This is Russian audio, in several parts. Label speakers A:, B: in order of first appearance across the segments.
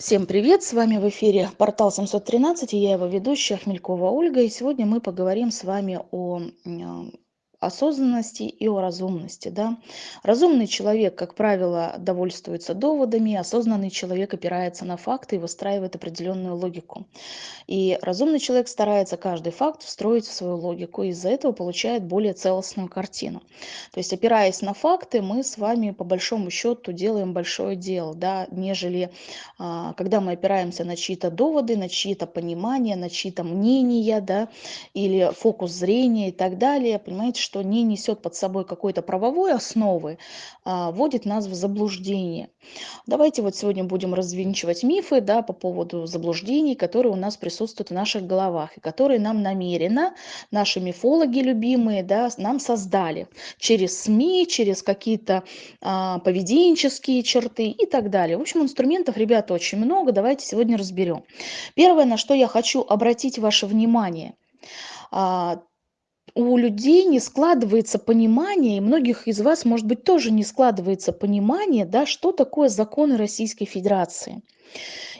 A: Всем привет! С вами в эфире портал 713 и я его ведущая Хмелькова Ольга. И сегодня мы поговорим с вами о осознанности и о разумности. Да? Разумный человек, как правило, довольствуется доводами, осознанный человек опирается на факты и выстраивает определенную логику. И разумный человек старается каждый факт встроить в свою логику, и из-за этого получает более целостную картину. То есть, опираясь на факты, мы с вами по большому счету делаем большое дело, да, нежели а, когда мы опираемся на чьи-то доводы, на чьи-то понимания, на чьи-то мнения, да, или фокус зрения и так далее. Понимаете, что не несет под собой какой-то правовой основы, а, вводит нас в заблуждение. Давайте вот сегодня будем развенчивать мифы да, по поводу заблуждений, которые у нас присутствуют в наших головах, и которые нам намеренно наши мифологи любимые да, нам создали через СМИ, через какие-то а, поведенческие черты и так далее. В общем, инструментов, ребята, очень много. Давайте сегодня разберем. Первое, на что я хочу обратить ваше внимание а, – у людей не складывается понимание, и многих из вас, может быть, тоже не складывается понимание, да, что такое законы Российской Федерации.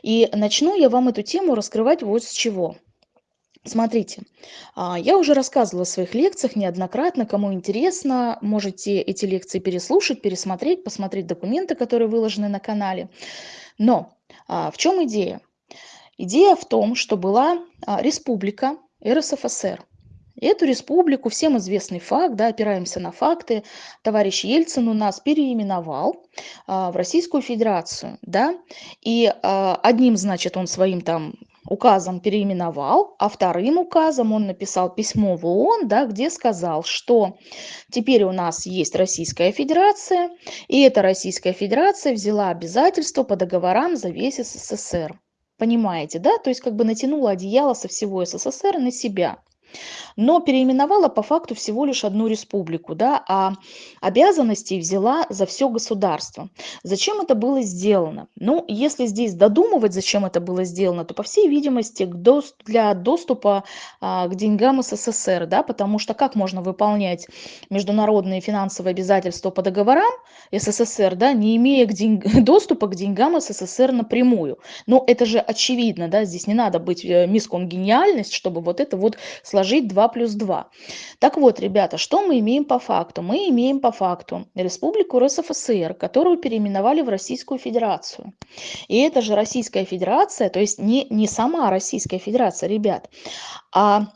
A: И начну я вам эту тему раскрывать вот с чего. Смотрите, а, я уже рассказывала в своих лекциях неоднократно, кому интересно, можете эти лекции переслушать, пересмотреть, посмотреть документы, которые выложены на канале. Но а, в чем идея? Идея в том, что была а, республика РСФСР. Эту республику, всем известный факт, да, опираемся на факты, товарищ Ельцин у нас переименовал а, в Российскую Федерацию, да, и а, одним, значит, он своим там указом переименовал, а вторым указом он написал письмо в ООН, да, где сказал, что теперь у нас есть Российская Федерация, и эта Российская Федерация взяла обязательства по договорам за весь СССР. Понимаете, да? То есть как бы натянула одеяло со всего СССР на себя но переименовала по факту всего лишь одну республику, да, а обязанности взяла за все государство. Зачем это было сделано? Ну, если здесь додумывать, зачем это было сделано, то, по всей видимости, для доступа а, к деньгам СССР, да, потому что как можно выполнять международные финансовые обязательства по договорам СССР, да, не имея к день... доступа к деньгам СССР напрямую? Ну, это же очевидно, да, здесь не надо быть э, мисс Конгениальность, чтобы вот это вот сложить 2 плюс 2. Так вот, ребята, что мы имеем по факту? Мы имеем по факту Республику РСФСР, которую переименовали в Российскую Федерацию. И это же Российская Федерация, то есть не, не сама Российская Федерация, ребят, а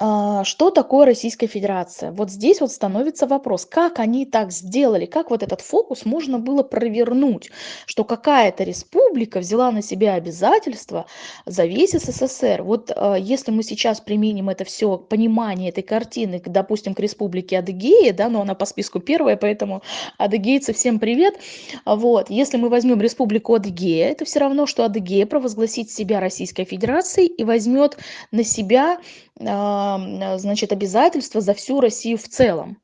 A: что такое Российская Федерация? Вот здесь вот становится вопрос, как они так сделали, как вот этот фокус можно было провернуть, что какая-то республика взяла на себя обязательства за весь СССР. Вот а, если мы сейчас применим это все, понимание этой картины, допустим, к республике Адыгея, да, но она по списку первая, поэтому адыгейцы всем привет. Вот, если мы возьмем республику Адыгея, это все равно, что Адыгея провозгласит себя Российской Федерацией и возьмет на себя а, значит, обязательства за всю Россию в целом.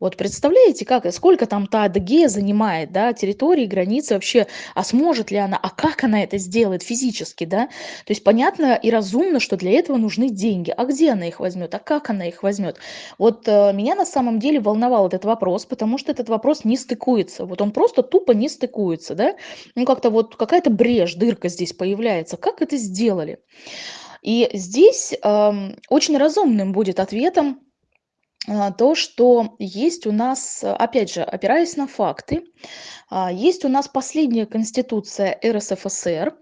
A: Вот представляете, как, сколько там та Адыгея занимает, да, территории, границы вообще, а сможет ли она, а как она это сделает физически, да? То есть понятно и разумно, что для этого нужны деньги. А где она их возьмет, а как она их возьмет? Вот э, меня на самом деле волновал этот вопрос, потому что этот вопрос не стыкуется. Вот он просто тупо не стыкуется, да? Ну как-то вот какая-то брешь, дырка здесь появляется. Как это сделали? И здесь эм, очень разумным будет ответом а, то, что есть у нас, опять же, опираясь на факты, а, есть у нас последняя конституция РСФСР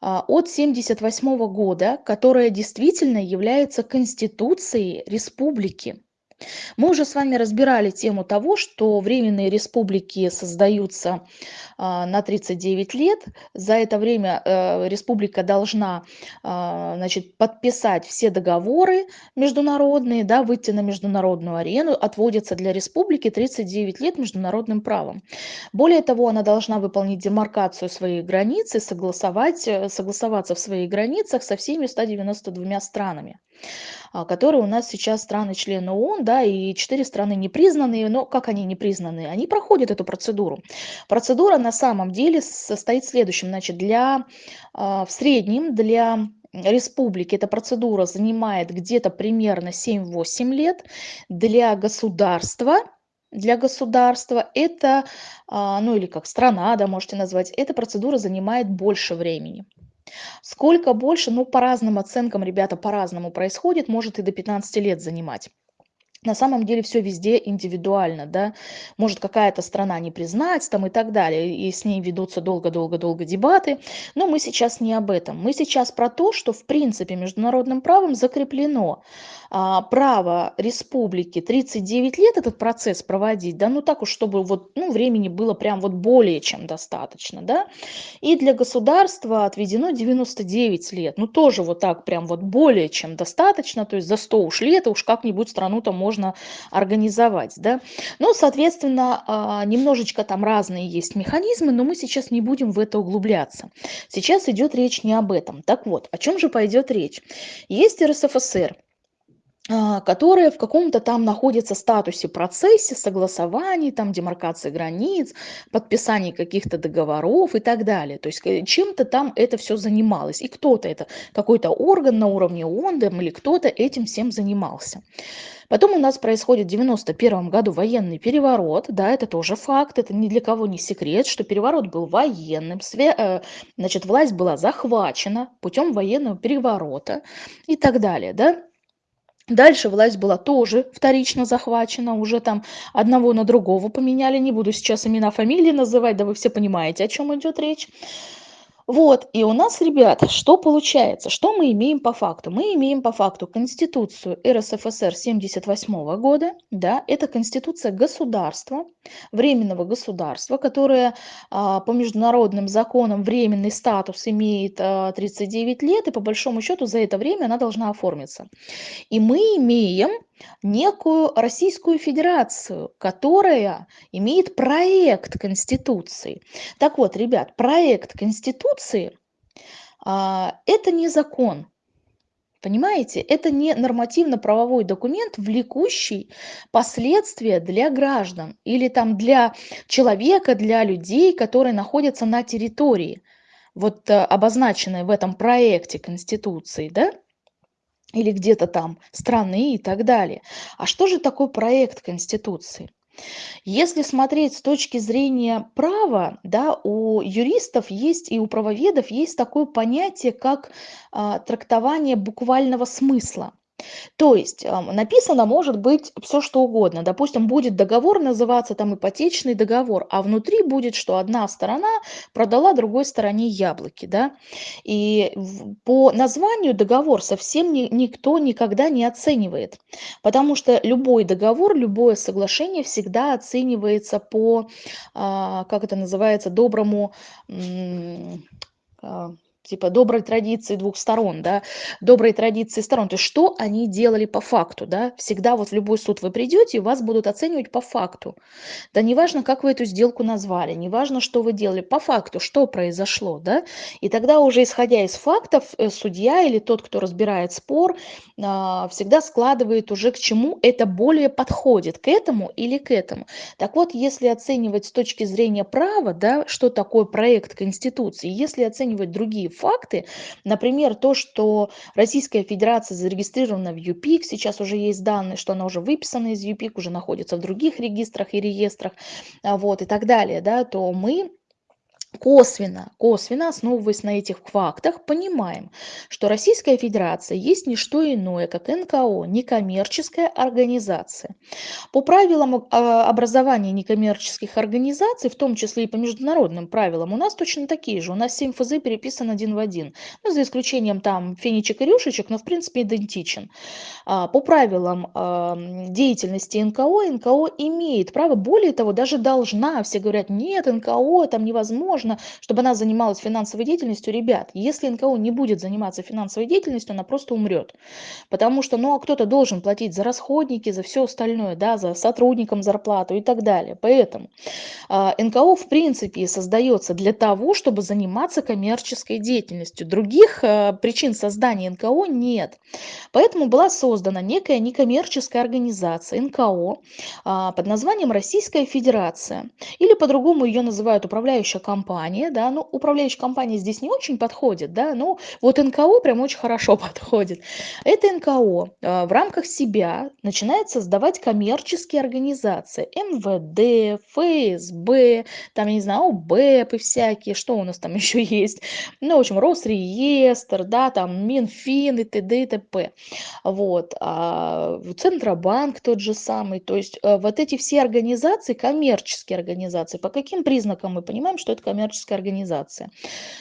A: а, от 1978 года, которая действительно является конституцией республики. Мы уже с вами разбирали тему того, что временные республики создаются а, на 39 лет. За это время э, республика должна а, значит, подписать все договоры международные, да, выйти на международную арену. Отводится для республики 39 лет международным правом. Более того, она должна выполнить демаркацию своих границ и согласовать, э, согласоваться в своих границах со всеми 192 странами. А, которые у нас сейчас страны-члены ООН, да, и четыре страны непризнанные, но как они непризнанные? Они проходят эту процедуру. Процедура на самом деле состоит в следующем, значит, для, а, в среднем для республики эта процедура занимает где-то примерно 7-8 лет, для государства для государства, это, а, ну или как страна, да, можете назвать, эта процедура занимает больше времени. Сколько больше? Ну, по разным оценкам, ребята, по-разному происходит, может и до 15 лет занимать. На самом деле все везде индивидуально, да. Может какая-то страна не признать там и так далее, и с ней ведутся долго-долго-долго дебаты. Но мы сейчас не об этом. Мы сейчас про то, что в принципе международным правом закреплено право республики 39 лет этот процесс проводить, да, ну так уж, чтобы вот, ну, времени было прям вот более чем достаточно, да. И для государства отведено 99 лет, ну тоже вот так прям вот более чем достаточно, то есть за 100 уж лет, уж как-нибудь страну-то можно организовать, да. Ну, соответственно, а, немножечко там разные есть механизмы, но мы сейчас не будем в это углубляться. Сейчас идет речь не об этом. Так вот, о чем же пойдет речь? Есть РСФСР, а, которые в каком-то там находятся статусе процессе согласований, там демаркации границ, подписаний каких-то договоров и так далее. То есть э, чем-то там это все занималось. И кто-то это, какой-то орган на уровне ООН или кто-то этим всем занимался. Потом у нас происходит в 91 году военный переворот, да, это тоже факт, это ни для кого не секрет, что переворот был военным, э, значит, власть была захвачена путем военного переворота и так далее, да. Дальше власть была тоже вторично захвачена, уже там одного на другого поменяли, не буду сейчас имена, фамилии называть, да вы все понимаете, о чем идет речь. Вот, и у нас, ребята, что получается? Что мы имеем по факту? Мы имеем по факту Конституцию РСФСР 78 года, да, это Конституция государства, временного государства, которое а, по международным законам временный статус имеет а, 39 лет, и по большому счету за это время она должна оформиться. И мы имеем некую Российскую Федерацию, которая имеет проект Конституции. Так вот, ребят, проект Конституции а, это не закон. Понимаете, это не нормативно-правовой документ, влекущий последствия для граждан или там для человека, для людей, которые находятся на территории, вот э, обозначенной в этом проекте Конституции, да? Или где-то там страны и так далее. А что же такое проект Конституции? Если смотреть с точки зрения права, да, у юристов есть и у правоведов есть такое понятие, как а, трактование буквального смысла. То есть написано может быть все что угодно. Допустим, будет договор называться там ипотечный договор, а внутри будет, что одна сторона продала другой стороне яблоки, да. И по названию договор совсем ни, никто никогда не оценивает, потому что любой договор, любое соглашение всегда оценивается по, а, как это называется, доброму а, типа доброй традиции двух сторон, да, доброй традиции сторон. То есть что они делали по факту, да. Всегда вот в любой суд вы придете, вас будут оценивать по факту. Да неважно, как вы эту сделку назвали, неважно, что вы делали, по факту, что произошло, да. И тогда уже исходя из фактов, э, судья или тот, кто разбирает спор, а, всегда складывает уже к чему это более подходит, к этому или к этому. Так вот, если оценивать с точки зрения права, да, что такое проект Конституции, если оценивать другие факты. Например, то, что Российская Федерация зарегистрирована в ЮПИК, сейчас уже есть данные, что она уже выписана из ЮПИК, уже находится в других регистрах и реестрах, а, вот, и так далее, да, то мы косвенно, косвенно, основываясь на этих фактах, понимаем, что Российская Федерация есть не что иное, как НКО, некоммерческая организация. По правилам а, образования некоммерческих организаций, в том числе и по международным правилам, у нас точно такие же. У нас 7 ФЗ переписан один в один. Ну, за исключением там фенечек и рюшечек, но в принципе идентичен. А, по правилам а, деятельности НКО, НКО имеет право, более того, даже должна. Все говорят, нет, НКО там невозможно можно, чтобы она занималась финансовой деятельностью. Ребят, если НКО не будет заниматься финансовой деятельностью, она просто умрет. Потому что, ну, а кто-то должен платить за расходники, за все остальное, да, за сотрудникам зарплату и так далее. Поэтому э, НКО, в принципе, создается для того, чтобы заниматься коммерческой деятельностью. Других э, причин создания НКО нет. Поэтому была создана некая некоммерческая организация НКО э, под названием Российская Федерация. Или по-другому ее называют управляющая компания компания, да, ну, управляющая компания здесь не очень подходит, да, но вот НКО прям очень хорошо подходит. Это НКО а, в рамках себя начинает создавать коммерческие организации, МВД, ФСБ, там, я не знаю, ОБЭП и всякие, что у нас там еще есть, ну, в общем, Росреестр, да, там, Минфин и т.д. и т.п. Вот, а, Центробанк тот же самый, то есть а, вот эти все организации, коммерческие организации, по каким признакам мы понимаем, что это коммерческая организация?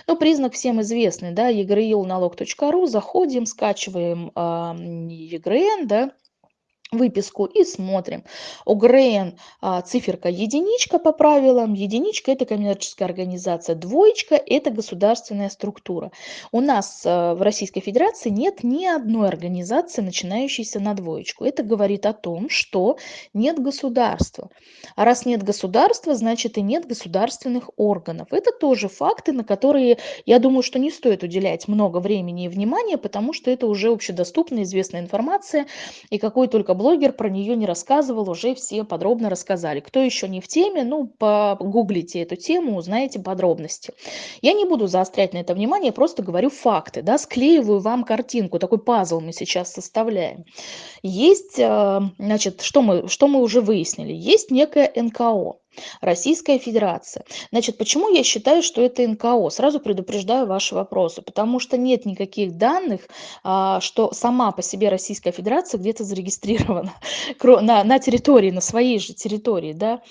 A: Ну, признак всем известный, да, egreilналог.ру, заходим, скачиваем э, EGRN, да, выписку и смотрим. ОГРН а, циферка единичка по правилам, единичка это коммерческая организация, двоечка это государственная структура. У нас а, в Российской Федерации нет ни одной организации, начинающейся на двоечку. Это говорит о том, что нет государства. А раз нет государства, значит и нет государственных органов. Это тоже факты, на которые, я думаю, что не стоит уделять много времени и внимания, потому что это уже общедоступная, известная информация, и какой только блогер про нее не рассказывал, уже все подробно рассказали. Кто еще не в теме, ну, погуглите эту тему, узнаете подробности. Я не буду заострять на это внимание, просто говорю факты, да, склеиваю вам картинку, такой пазл мы сейчас составляем. Есть, э, значит, что мы, что мы уже выяснили? Есть некое НКО. Российская Федерация. Значит, почему я считаю, что это НКО? Сразу предупреждаю ваши вопросы, потому что нет никаких данных, а, что сама по себе Российская Федерация где-то зарегистрирована на, на территории, на своей же территории, да,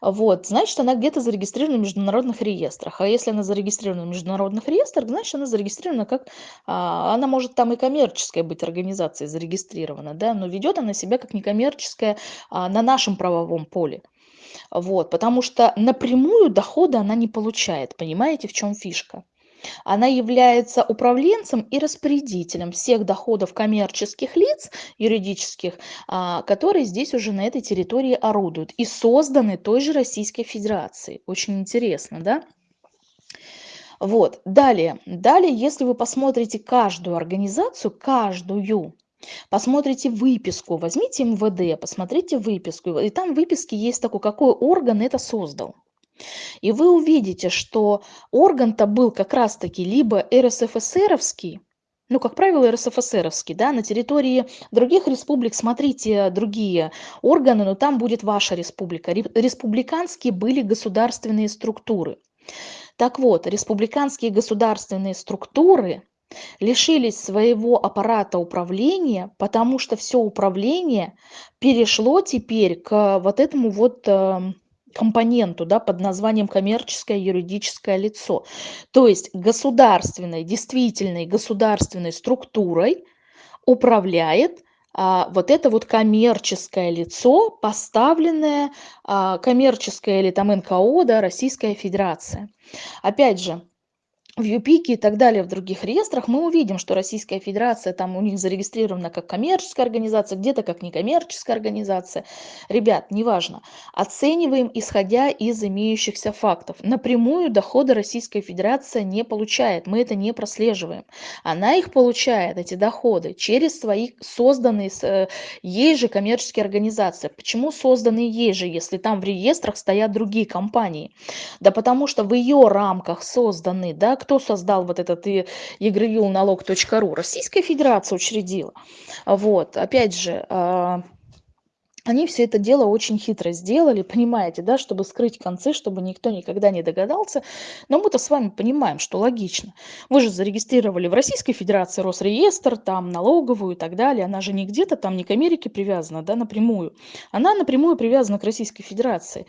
A: вот, значит, она где-то зарегистрирована в международных реестрах, а если она зарегистрирована в международных реестрах, значит, она зарегистрирована как, а, она может там и коммерческая быть организация зарегистрирована, да, но ведет она себя как некоммерческая а, на нашем правовом поле. Вот, потому что напрямую дохода она не получает. Понимаете, в чем фишка? Она является управленцем и распорядителем всех доходов коммерческих лиц, юридических, а, которые здесь уже на этой территории орудуют и созданы той же Российской Федерацией. Очень интересно, да? Вот, далее, далее, если вы посмотрите каждую организацию, каждую, Посмотрите выписку, возьмите МВД, посмотрите выписку, и там в выписке есть такой, какой орган это создал. И вы увидите, что орган-то был как раз-таки либо РСФСРовский, ну, как правило, РСФСРовский, да, на территории других республик смотрите другие органы, но там будет ваша республика. Республиканские были государственные структуры. Так вот, республиканские государственные структуры лишились своего аппарата управления, потому что все управление перешло теперь к вот этому вот эм, компоненту да, под названием коммерческое юридическое лицо. То есть государственной, действительной государственной структурой управляет а, вот это вот коммерческое лицо, поставленное а, коммерческое или там НКО, да, Российская Федерация. Опять же, в ЮПИКе и так далее в других реестрах мы увидим, что Российская Федерация там у них зарегистрирована как коммерческая организация, где-то как некоммерческая организация. Ребят, неважно. Оцениваем, исходя из имеющихся фактов. Напрямую доходы Российская Федерация не получает, мы это не прослеживаем. Она их получает, эти доходы, через свои созданные э, ей же коммерческие организации. Почему созданные ей же, если там в реестрах стоят другие компании? Да потому что в ее рамках созданы, да, кто создал вот этот егрюлналог.ру? Российская Федерация учредила. Вот, опять же, а, они все это дело очень хитро сделали, понимаете, да, чтобы скрыть концы, чтобы никто никогда не догадался. Но мы-то с вами понимаем, что логично. Вы же зарегистрировали в Российской Федерации Росреестр, там налоговую и так далее. Она же не где-то там, не к Америке привязана, да, напрямую. Она напрямую привязана к Российской Федерации.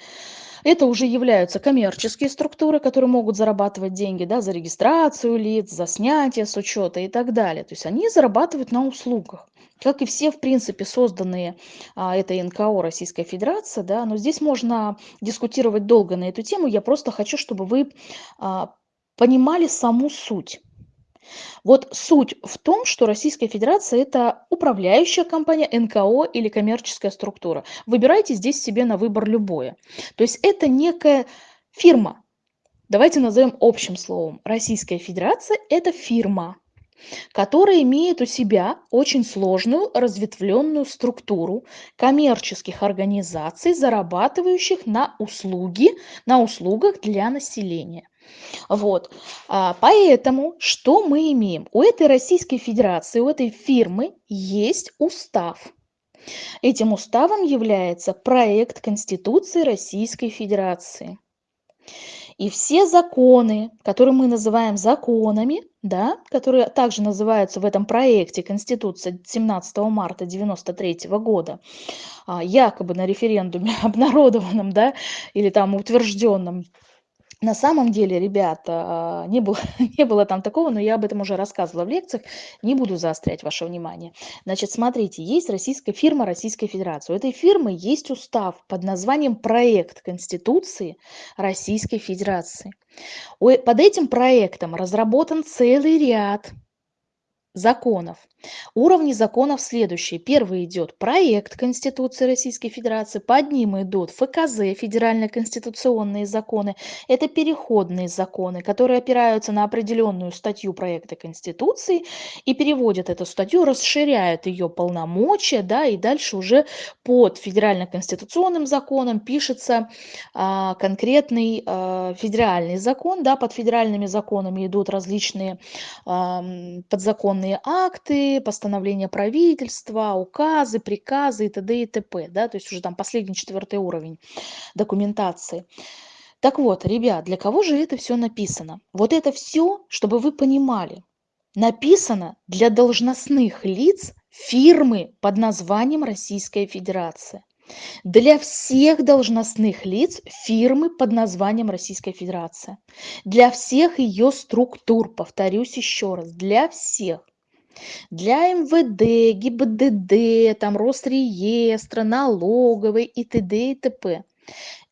A: Это уже являются коммерческие структуры, которые могут зарабатывать деньги да, за регистрацию лиц, за снятие с учета и так далее. То есть они зарабатывают на услугах. Как и все, в принципе, созданные а, этой НКО Российская Федерация, да, но здесь можно дискутировать долго на эту тему. Я просто хочу, чтобы вы а, понимали саму суть. Вот суть в том, что Российская Федерация – это управляющая компания, НКО или коммерческая структура. Выбирайте здесь себе на выбор любое. То есть это некая фирма. Давайте назовем общим словом. Российская Федерация – это фирма, которая имеет у себя очень сложную разветвленную структуру коммерческих организаций, зарабатывающих на услуги, на услугах для населения. Вот. А, поэтому что мы имеем? У этой Российской Федерации, у этой фирмы есть устав. Этим уставом является проект Конституции Российской Федерации. И все законы, которые мы называем законами, да, которые также называются в этом проекте Конституция 17 марта 1993 года, а, якобы на референдуме обнародованном, да, или там утвержденном на самом деле, ребята, не было, не было там такого, но я об этом уже рассказывала в лекциях, не буду заострять ваше внимание. Значит, смотрите, есть российская фирма Российской Федерации. У этой фирмы есть устав под названием «Проект Конституции Российской Федерации». Под этим проектом разработан целый ряд законов. Уровни законов следующие. Первый идет проект Конституции Российской Федерации, под ним идут ФКЗ, федеральные конституционные законы. Это переходные законы, которые опираются на определенную статью проекта Конституции и переводят эту статью, расширяют ее полномочия, да, и дальше уже под федерально-конституционным законом пишется а, конкретный а, федеральный закон, да, под федеральными законами идут различные а, подзаконные акты, постановления правительства, указы, приказы и т.д. и т.п. Да? То есть уже там последний четвертый уровень документации. Так вот, ребят, для кого же это все написано? Вот это все, чтобы вы понимали, написано для должностных лиц фирмы под названием Российская Федерация. Для всех должностных лиц фирмы под названием Российская Федерация. Для всех ее структур, повторюсь еще раз, для всех для МВД, ГИБДД, там Росреестра, налоговой и т.д. и т.п.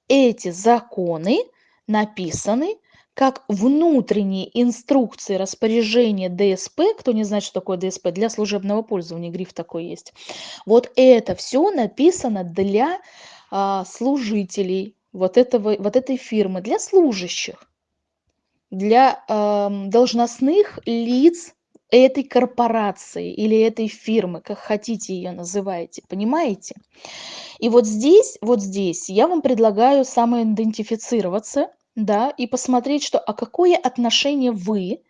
A: Эти законы написаны как внутренние инструкции распоряжения ДСП, кто не знает, что такое ДСП, для служебного пользования, гриф такой есть. Вот это все написано для а, служителей вот, этого, вот этой фирмы, для служащих, для а, должностных лиц этой корпорации или этой фирмы, как хотите ее называйте, понимаете? И вот здесь, вот здесь я вам предлагаю самоидентифицироваться, да, и посмотреть, что, а какое отношение вы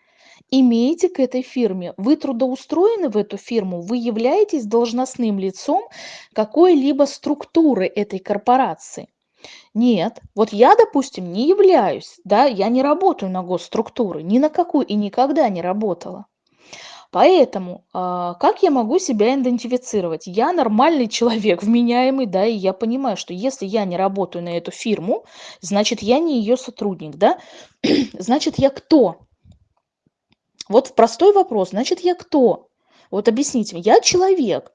A: имеете к этой фирме. Вы трудоустроены в эту фирму, вы являетесь должностным лицом какой-либо структуры этой корпорации. Нет, вот я, допустим, не являюсь, да, я не работаю на госструктуры, ни на какую и никогда не работала. Поэтому, а, как я могу себя идентифицировать? Я нормальный человек, вменяемый, да, и я понимаю, что если я не работаю на эту фирму, значит, я не ее сотрудник, да? Значит, я кто? Вот простой вопрос. Значит, я кто? Вот объясните мне. Я человек,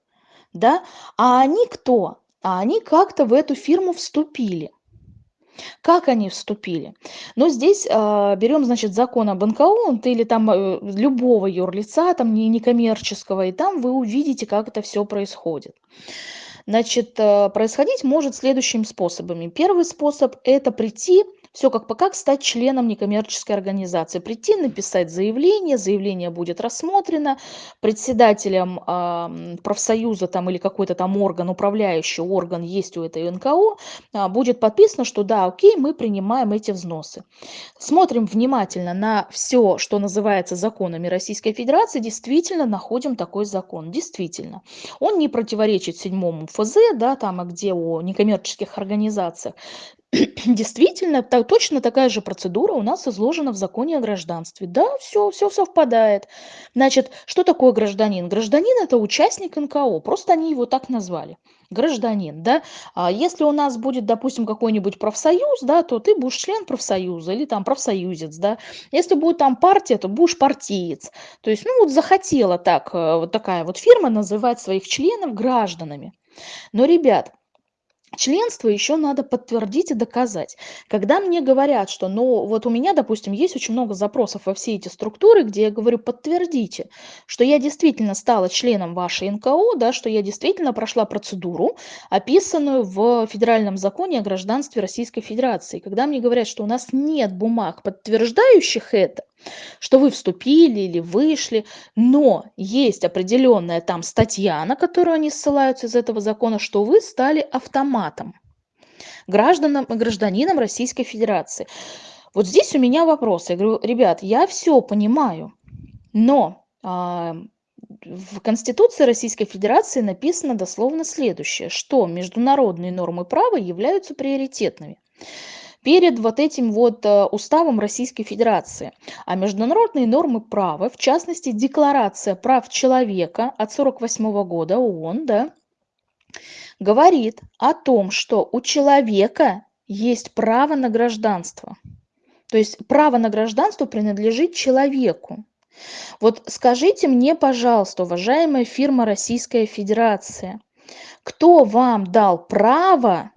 A: да? А они кто? А они как-то в эту фирму вступили. Как они вступили? Но здесь э, берем, значит, закон об НКО или там э, любого юрлица, там не некоммерческого, и там вы увидите, как это все происходит. Значит, э, происходить может следующими способами. Первый способ – это прийти все как по как стать членом некоммерческой организации. Прийти, написать заявление, заявление будет рассмотрено, председателем э, профсоюза там, или какой-то там орган, управляющий орган есть у этой НКО, э, будет подписано, что да, окей, мы принимаем эти взносы. Смотрим внимательно на все, что называется законами Российской Федерации, действительно находим такой закон, действительно. Он не противоречит седьмому ФЗ, да, там, где о некоммерческих организациях. Действительно, так, точно такая же процедура у нас изложена в законе о гражданстве. Да, все, все совпадает. Значит, что такое гражданин? Гражданин – это участник НКО, просто они его так назвали. Гражданин, да. А если у нас будет, допустим, какой-нибудь профсоюз, да, то ты будешь член профсоюза или там профсоюзец, да. Если будет там партия, то будешь партиец. То есть, ну вот захотела так, э, вот такая вот фирма называть своих членов гражданами. Но, ребят, Членство еще надо подтвердить и доказать. Когда мне говорят, что, ну, вот у меня, допустим, есть очень много запросов во все эти структуры, где я говорю, подтвердите, что я действительно стала членом вашей НКО, да, что я действительно прошла процедуру, описанную в Федеральном законе о гражданстве Российской Федерации. Когда мне говорят, что у нас нет бумаг, подтверждающих это, что вы вступили или вышли, но есть определенная там статья, на которую они ссылаются из этого закона, что вы стали автоматом, гражданам, гражданином Российской Федерации. Вот здесь у меня вопрос. Я говорю, ребят, я все понимаю, но а, в Конституции Российской Федерации написано дословно следующее, что международные нормы права являются приоритетными перед вот этим вот э, уставом Российской Федерации. А международные нормы права, в частности, Декларация прав человека от 1948 года ООН, да, говорит о том, что у человека есть право на гражданство. То есть право на гражданство принадлежит человеку. Вот скажите мне, пожалуйста, уважаемая фирма Российская Федерация, кто вам дал право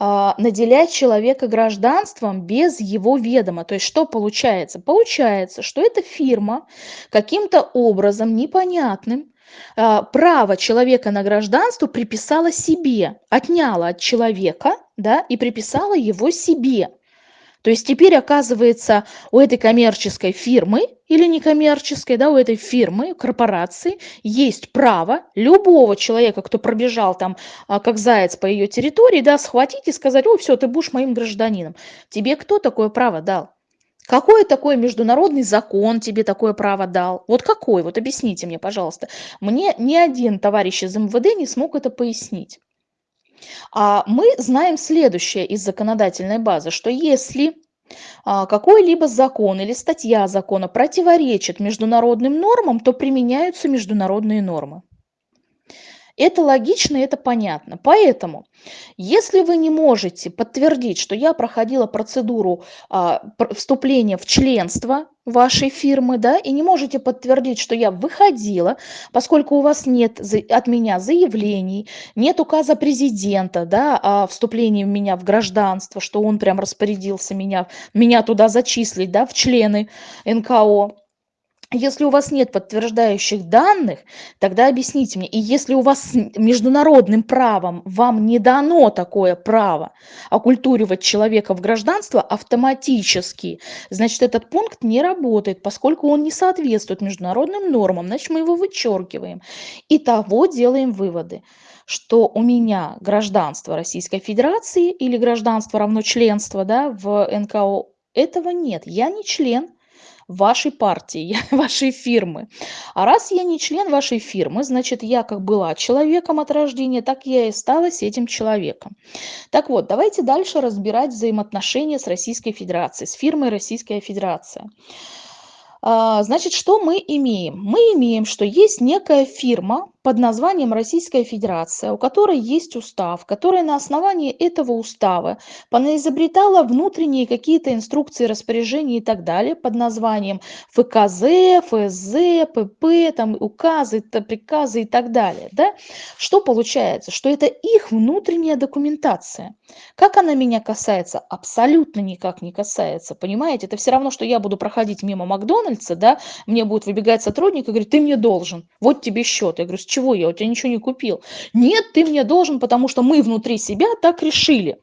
A: наделять человека гражданством без его ведома. То есть что получается? Получается, что эта фирма каким-то образом непонятным а, право человека на гражданство приписала себе, отняла от человека да, и приписала его себе. То есть теперь, оказывается, у этой коммерческой фирмы или некоммерческой, да, у этой фирмы, корпорации есть право любого человека, кто пробежал там а, как заяц по ее территории, да, схватить и сказать, ой, все, ты будешь моим гражданином. Тебе кто такое право дал? Какой такой международный закон тебе такое право дал? Вот какой? Вот объясните мне, пожалуйста. Мне ни один товарищ из МВД не смог это пояснить. А мы знаем следующее из законодательной базы, что если а, какой-либо закон или статья закона противоречит международным нормам, то применяются международные нормы. Это логично, это понятно. Поэтому, если вы не можете подтвердить, что я проходила процедуру а, вступления в членство вашей фирмы, да, и не можете подтвердить, что я выходила, поскольку у вас нет от меня заявлений, нет указа президента, да, о вступлении меня в гражданство, что он прям распорядился меня, меня туда зачислить, да, в члены НКО, если у вас нет подтверждающих данных, тогда объясните мне. И если у вас международным правом вам не дано такое право оккультуривать человека в гражданство автоматически, значит, этот пункт не работает, поскольку он не соответствует международным нормам, значит, мы его вычеркиваем. И того делаем выводы что у меня гражданство Российской Федерации или гражданство равно членство да, в НКО, этого нет. Я не член, вашей партии, вашей фирмы. А раз я не член вашей фирмы, значит, я как была человеком от рождения, так я и осталась этим человеком. Так вот, давайте дальше разбирать взаимоотношения с Российской Федерацией, с фирмой Российская Федерация. А, значит, что мы имеем? Мы имеем, что есть некая фирма под названием Российская Федерация, у которой есть устав, которая на основании этого устава понаизобретала внутренние какие-то инструкции, распоряжения и так далее под названием ФКЗ, ФСЗ, ПП, там, указы, приказы и так далее. Да? Что получается? Что это их внутренняя документация. Как она меня касается? Абсолютно никак не касается. Понимаете? Это все равно, что я буду проходить мимо Макдональдса, да, мне будет выбегать сотрудник и говорит, ты мне должен, вот тебе счет. Я говорю, чего я? У тебя ничего не купил. Нет, ты мне должен, потому что мы внутри себя так решили.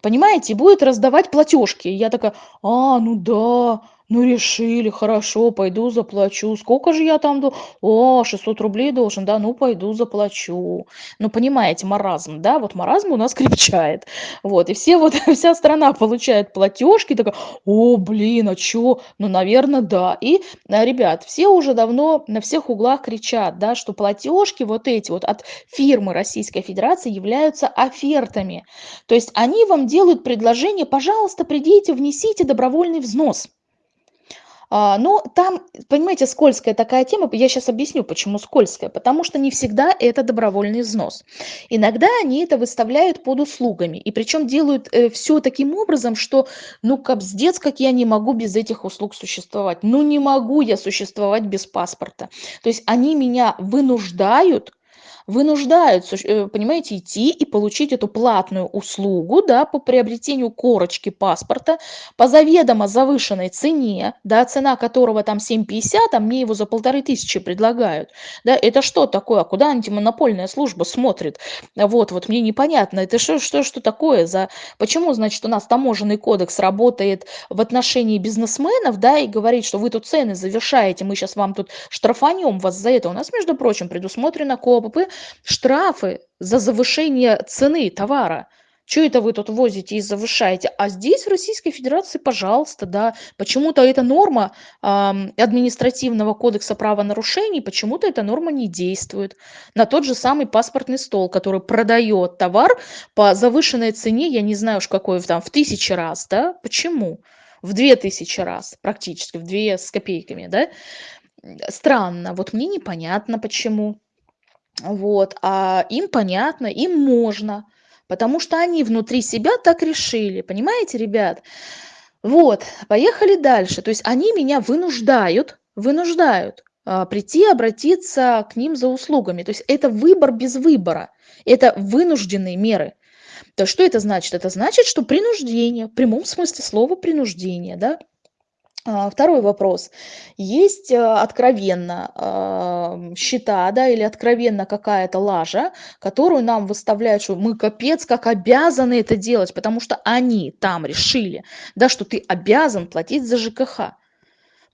A: Понимаете? Будет раздавать платежки. Я такая, а, ну да, ну, решили, хорошо, пойду заплачу. Сколько же я там... О, 600 рублей должен, да, ну, пойду заплачу. Ну, понимаете, маразм, да, вот маразм у нас крепчает. Вот, и все вот, вся страна получает платежки, такая, о, блин, а чё? Ну, наверное, да. И, э, ребят, все уже давно на всех углах кричат, да, что платежки вот эти вот от фирмы Российской Федерации являются офертами. То есть они вам делают предложение, пожалуйста, придите, внесите добровольный взнос. А, но там, понимаете, скользкая такая тема. Я сейчас объясню, почему скользкая. Потому что не всегда это добровольный взнос. Иногда они это выставляют под услугами. И причем делают э, все таким образом, что ну капздец, как я не могу без этих услуг существовать. Ну не могу я существовать без паспорта. То есть они меня вынуждают вынуждают, э, понимаете, идти и получить эту платную услугу, да, по приобретению корочки паспорта по заведомо завышенной цене, да, цена которого там 7,50, а мне его за полторы тысячи предлагают, да, это что такое, куда антимонопольная служба смотрит, вот, вот мне непонятно, это что, что, что такое за, почему, значит, у нас таможенный кодекс работает в отношении бизнесменов, да, и говорит, что вы тут цены завершаете, мы сейчас вам тут штрафанем вас за это, у нас, между прочим, предусмотрено КОПП штрафы за завышение цены товара Чё это вы тут возите и завышаете? А здесь, в Российской Федерации, пожалуйста, да. Почему-то эта норма, ам, административного кодекса правонарушений, почему-то эта норма не действует. На тот же самый паспортный стол, который продаёт товар по завышенной цене, я не знаю уж какой, там, в тысячи раз, да. Почему? В 2000 раз практически, в 2 с копейками, да. Странно, вот мне непонятно почему. Вот, а им понятно, им можно. Потому что они внутри себя так решили. Понимаете, ребят? Вот, поехали дальше. То есть они меня вынуждают, вынуждают а, прийти, обратиться к ним за услугами. То есть это выбор без выбора. Это вынужденные меры. То что это значит? Это значит, что принуждение, в прямом смысле слова принуждение, да, второй вопрос. Есть, э, откровенно, ам, счета, да, или откровенно какая-то лажа, которую нам выставляют, что мы капец как обязаны это делать, потому что они там решили, да, что ты обязан платить за ЖКХ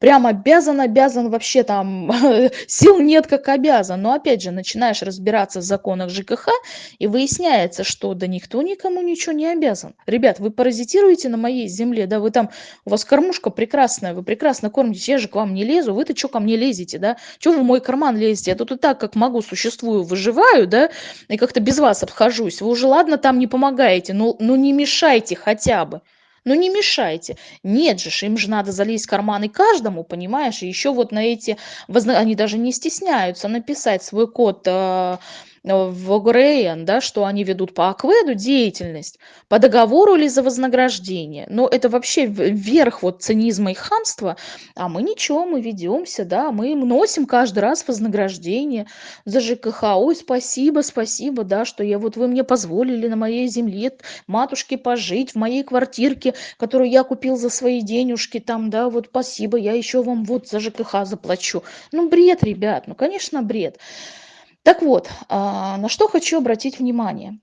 A: прям обязан, обязан, вообще там сил нет, как обязан. Но опять же, начинаешь разбираться в законах ЖКХ, и выясняется, что да никто никому ничего не обязан. Ребят, вы паразитируете на моей земле, да, вы там, у вас кормушка прекрасная, вы прекрасно кормитесь, я же к вам не лезу, вы-то что ко мне лезете, да? Что вы в мой карман лезете? Я тут и так, как могу, существую, выживаю, да, и как-то без вас обхожусь. Вы уже, ладно, там не помогаете, но, ну не мешайте хотя бы. Ну не мешайте. Нет же, им же надо залезть в карманы каждому, понимаешь? И еще вот на эти, они даже не стесняются написать свой код э, в ОГРН, да, что они ведут по АКВЭДу деятельность по договору или за вознаграждение. Но это вообще верх вот цинизма и хамства. А мы ничего, мы ведемся, да, мы носим каждый раз вознаграждение за ЖКХ. Ой, спасибо, спасибо, да, что я вот вы мне позволили на моей земле матушке пожить в моей квартирке, которую я купил за свои денежки, там, да, вот спасибо, я еще вам вот за ЖКХ заплачу. Ну, бред, ребят, ну, конечно, бред. Так вот, а, на что хочу обратить внимание.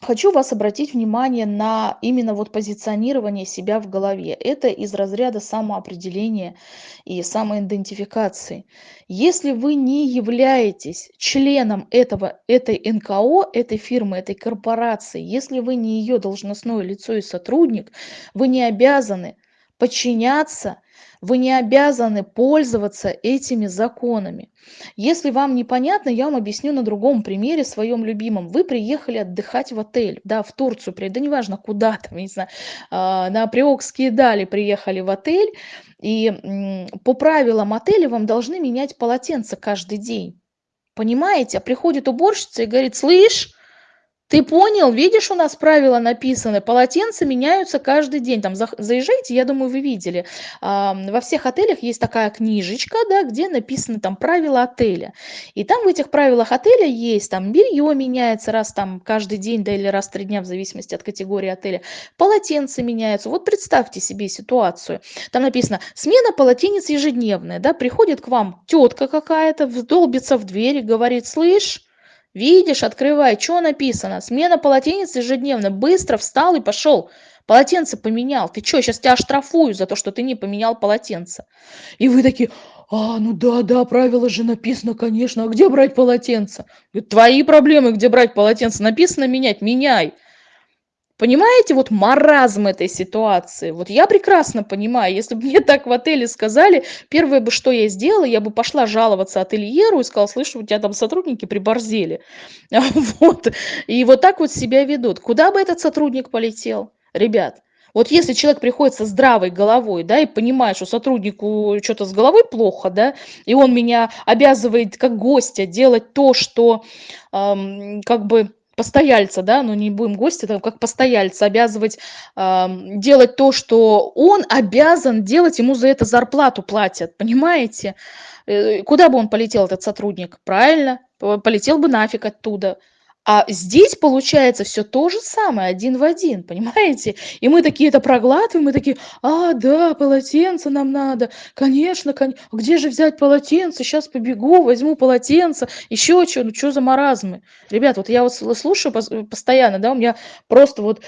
A: Хочу вас обратить внимание на именно вот позиционирование себя в голове. Это из разряда самоопределения и самоидентификации. Если вы не являетесь членом этого, этой НКО, этой фирмы, этой корпорации, если вы не ее должностное лицо и сотрудник, вы не обязаны подчиняться вы не обязаны пользоваться этими законами. Если вам непонятно, я вам объясню на другом примере, своем любимом. Вы приехали отдыхать в отель, да, в Турцию, да неважно куда там, не знаю, а, на Приокские дали приехали в отель, и по правилам отеля вам должны менять полотенце каждый день. Понимаете? А приходит уборщица и говорит, слышь, ты понял? Видишь, у нас правила написаны. Полотенца меняются каждый день. Там заезжайте, я думаю, вы видели. Во всех отелях есть такая книжечка, да, где написаны там правила отеля. И там в этих правилах отеля есть там белье меняется раз там каждый день, да, или раз в три дня, в зависимости от категории отеля. Полотенца меняются. Вот представьте себе ситуацию. Там написано смена полотенец ежедневная, да, приходит к вам тетка какая-то, долбится в дверь и говорит, слышь, Видишь, открывай, что написано? Смена полотенец ежедневно. Быстро встал и пошел. Полотенце поменял. Ты что, сейчас тебя оштрафую за то, что ты не поменял полотенце. И вы такие, а, ну да, да, правило же написано, конечно. А где брать полотенце? Твои проблемы, где брать полотенце. Написано менять, меняй. Понимаете, вот маразм этой ситуации? Вот я прекрасно понимаю, если бы мне так в отеле сказали, первое бы, что я сделала, я бы пошла жаловаться ательеру и сказала, слышь, у тебя там сотрудники приборзели. Вот. И вот так вот себя ведут. Куда бы этот сотрудник полетел? Ребят, вот если человек приходит со здравой головой, да, и понимает, что сотруднику что-то с головой плохо, да, и он меня обязывает как гостя делать то, что эм, как бы постояльца, да, ну не будем гости, там, как постояльца, обязывать э, делать то, что он обязан делать, ему за это зарплату платят, понимаете? Э, куда бы он полетел, этот сотрудник? Правильно, полетел бы нафиг оттуда. А здесь получается все то же самое, один в один, понимаете? И мы такие это проглатываем, мы такие, а, да, полотенце нам надо, конечно, конечно. А где же взять полотенце? Сейчас побегу, возьму полотенце, еще что, ну что за маразмы? Ребят, вот я вот слушаю постоянно, да, у меня просто вот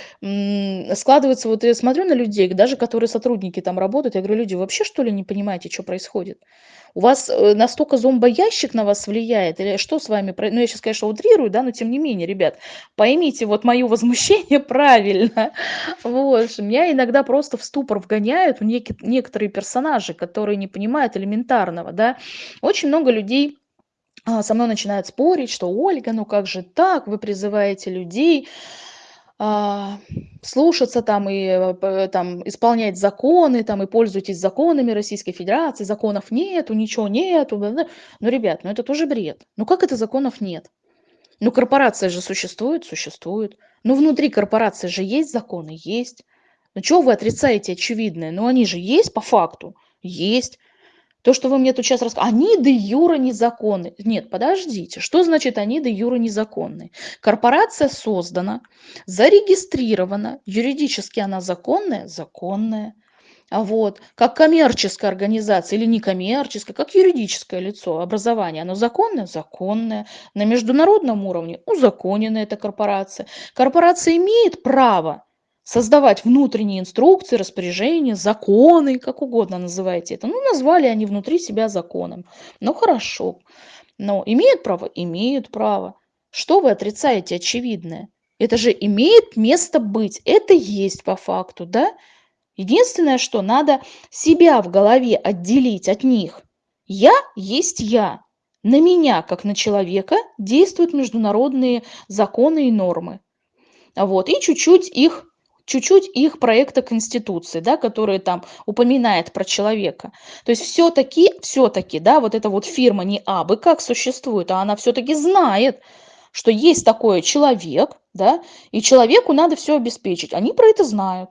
A: складывается, вот я смотрю на людей, даже которые сотрудники там работают, я говорю, люди, вообще что ли не понимаете, что происходит? У вас э, настолько зомбоящик на вас влияет, или что с вами, ну я сейчас, конечно, утрирую, да, но тем не менее, ребят. Поймите вот моё возмущение правильно. Вот, меня иногда просто в ступор вгоняют некоторые персонажи, которые не понимают элементарного, да. Очень много людей, а, со мной начинают спорить, что: "Ольга, ну как же так? Вы призываете людей, слушаться там и, э, п там исполнять законы там, и пользуетесь законами Российской Федерации. Законов нету, ничего нету, бла-бла". Ну, ребят, ну это тоже бред. Ну как это законов нет? Ну корпорация же существует? Существует. Ну внутри корпорации же есть законы? Есть. Ну чё вы отрицаете очевидное? Ну они же есть по факту? Есть. То, что вы мне тут щас раска они де юре незаконны. Нет, подождите, что значит они де юре незаконны? Корпорация создана, зарегистрирована, юридически она законная? Законная. А вот как коммерческая организация или некоммерческая, как юридическое лицо, образование, оно законное? Законное. На международном уровне узаконена эта корпорация. Корпорация имеет право создавать внутренние инструкции, распоряжения, законы, как угодно называйте это. Ну, назвали они внутри себя законом. Ну, хорошо. Но имеют право? Имеют право. Что вы отрицаете очевидное? Это же имеет место быть. Это есть по факту, да? Единственное, что надо себя в голове отделить от них. Я есть я. На меня, как на человека, действуют международные законы и нормы. Вот, и чуть-чуть их чуть-чуть их проекта Конституции, да, который там упоминает про человека. То есть все-таки, все-таки, да, вот эта вот фирма не абы как существует, а она все-таки знает, что есть такой человек, да, и человеку надо все обеспечить. Они про это знают.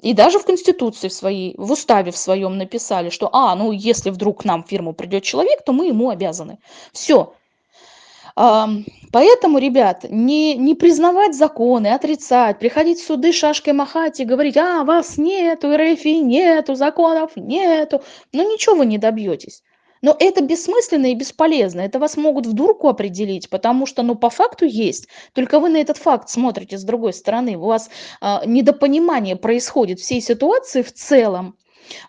A: И даже в Конституции в своей, в уставе в своем написали, что, а, ну, если вдруг к нам в фирму придет человек, то мы ему обязаны. Все, Поэтому, ребят, не, не признавать законы, отрицать, приходить в суды шашкой махать и говорить, а, вас нету, РФ нету, законов нету, но ничего вы не добьетесь. Но это бессмысленно и бесполезно. Это вас могут в дурку определить, потому что, ну, по факту есть. Только вы на этот факт смотрите с другой стороны. У вас а, недопонимание происходит всей ситуации в целом.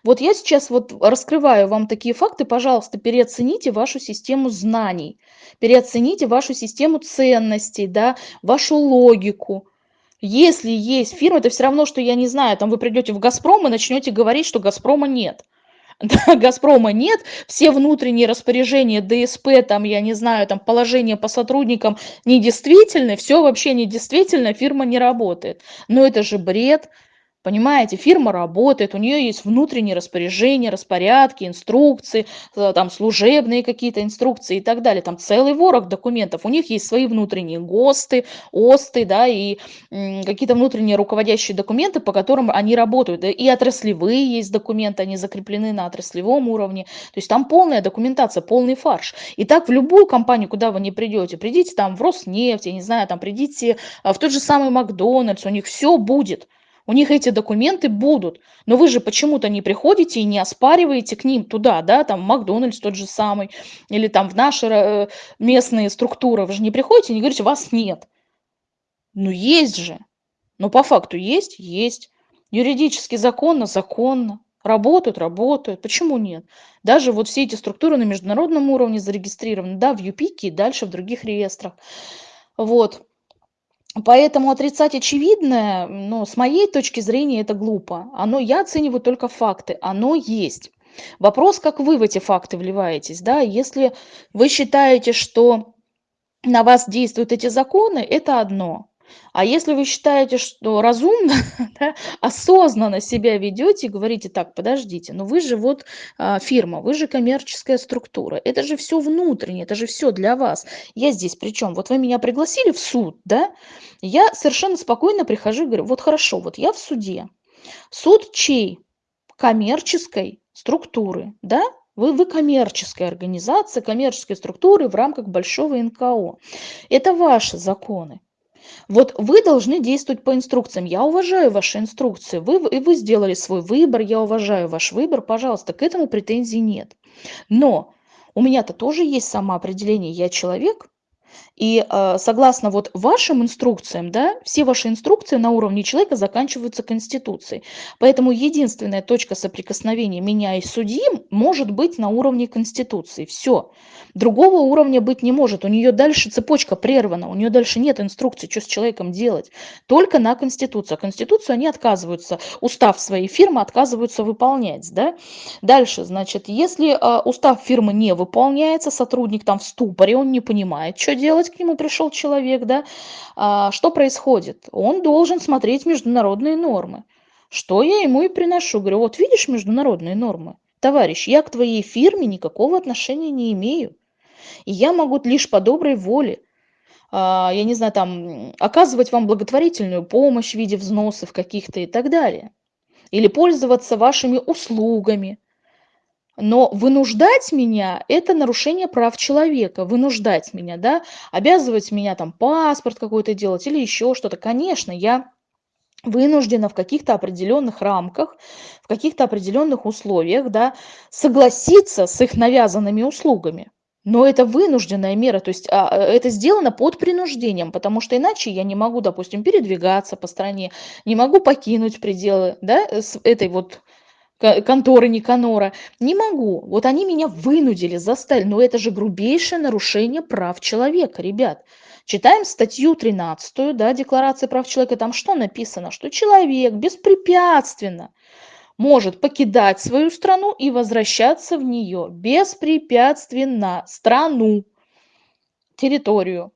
A: Вот я сейчас вот раскрываю вам такие факты, пожалуйста, переоцените вашу систему знаний, переоцените вашу систему ценностей, да, вашу логику. Если есть фирма, это все равно, что, я не знаю, там вы придете в «Газпром» и начнете говорить, что «Газпрома» нет. «Газпрома» нет, все внутренние распоряжения, ДСП, там, я не знаю, там, положение по сотрудникам недействительны, все вообще недействительно, фирма не работает. Но это же бред, Понимаете, фирма работает, у нее есть внутренние распоряжения, распорядки, инструкции, э, там служебные какие-то инструкции и так далее. Там целый ворох документов. У них есть свои внутренние ГОСТы, ОСТы, да, и какие-то внутренние руководящие документы, по которым они работают. И отраслевые есть документы, они закреплены на отраслевом уровне. То есть там полная документация, полный фарш. И так в любую компанию, куда вы не придете, придите там в Роснефть, я не знаю, там придите э, в тот же самый Макдональдс, у них все будет. У них эти документы будут. Но вы же почему-то не приходите и не оспариваете к ним туда, да, там Макдональдс тот же самый, или там в наши э, местные структуры. Вы же не приходите и не говорите, вас нет. Ну есть же. Но по факту есть? Есть. Юридически законно? Законно. Работают? Работают. Почему нет? Даже вот все эти структуры на международном уровне зарегистрированы, да, в ЮПИКе и дальше в других реестрах. Вот. Поэтому отрицать очевидное, ну, с моей точки зрения, это глупо. Оно, я оцениваю только факты, оно есть. Вопрос, как вы в эти факты вливаетесь, да, если вы считаете, что на вас действуют эти законы, это одно. А если вы считаете, что разумно, да, осознанно себя ведете говорите, так, подождите, но вы же вот а, фирма, вы же коммерческая структура, это же все внутреннее, это же все для вас. Я здесь причем, вот вы меня пригласили в суд, да, я совершенно спокойно прихожу и говорю, вот хорошо, вот я в суде. Суд чей? Коммерческой структуры, да? Вы, вы коммерческая организация, коммерческие структуры в рамках большого НКО. Это ваши законы. Вот вы должны действовать по инструкциям. Я уважаю ваши инструкции. Вы, и вы сделали свой выбор, я уважаю ваш выбор. Пожалуйста, к этому претензий нет. Но у меня-то тоже есть самоопределение. Я человек, И, а, согласно вот вашим инструкциям, да, все ваши инструкции на уровне человека заканчиваются Конституцией. Поэтому единственная точка соприкосновения меня и судьи может быть на уровне Конституции. Все. Другого уровня быть не может. У нее дальше цепочка прервана, у нее дальше нет инструкции, что с человеком делать. Только на Конституцию. А Конституцию они отказываются, устав своей фирмы отказываются выполнять. Да? Дальше, значит, если а, устав фирмы не выполняется, сотрудник там в ступоре, он не понимает, что делать, к нему пришел человек, да, а, что происходит? Он должен смотреть международные нормы. Что я ему и приношу? Говорю, вот видишь международные нормы? Товарищ, я к твоей фирме никакого отношения не имею. И я могу лишь по доброй воле, а, я не знаю, там, оказывать вам благотворительную помощь в виде взносов каких-то и так далее. Или пользоваться вашими услугами. Но вынуждать меня– это нарушение прав человека. Вынуждать меня, да, обязывать меня там паспорт какой-то делать или еще что-то. Конечно, я вынуждена в каких-то определенных рамках, в каких-то определенных условиях, да, согласиться с их навязанными услугами. Но это вынужденная мера, то есть а, э, это сделано под принуждением, потому что иначе я не могу, допустим, передвигаться по стране, не могу покинуть пределы да, с этой вот конторы Никанора. Не могу. Вот они меня вынудили, заставили. Но это же грубейшее нарушение прав человека, ребят. Читаем статью 13 да, Декларации прав человека. Там что написано? Что человек беспрепятственно может покидать свою страну и возвращаться в нее беспрепятственно. Страну, территорию.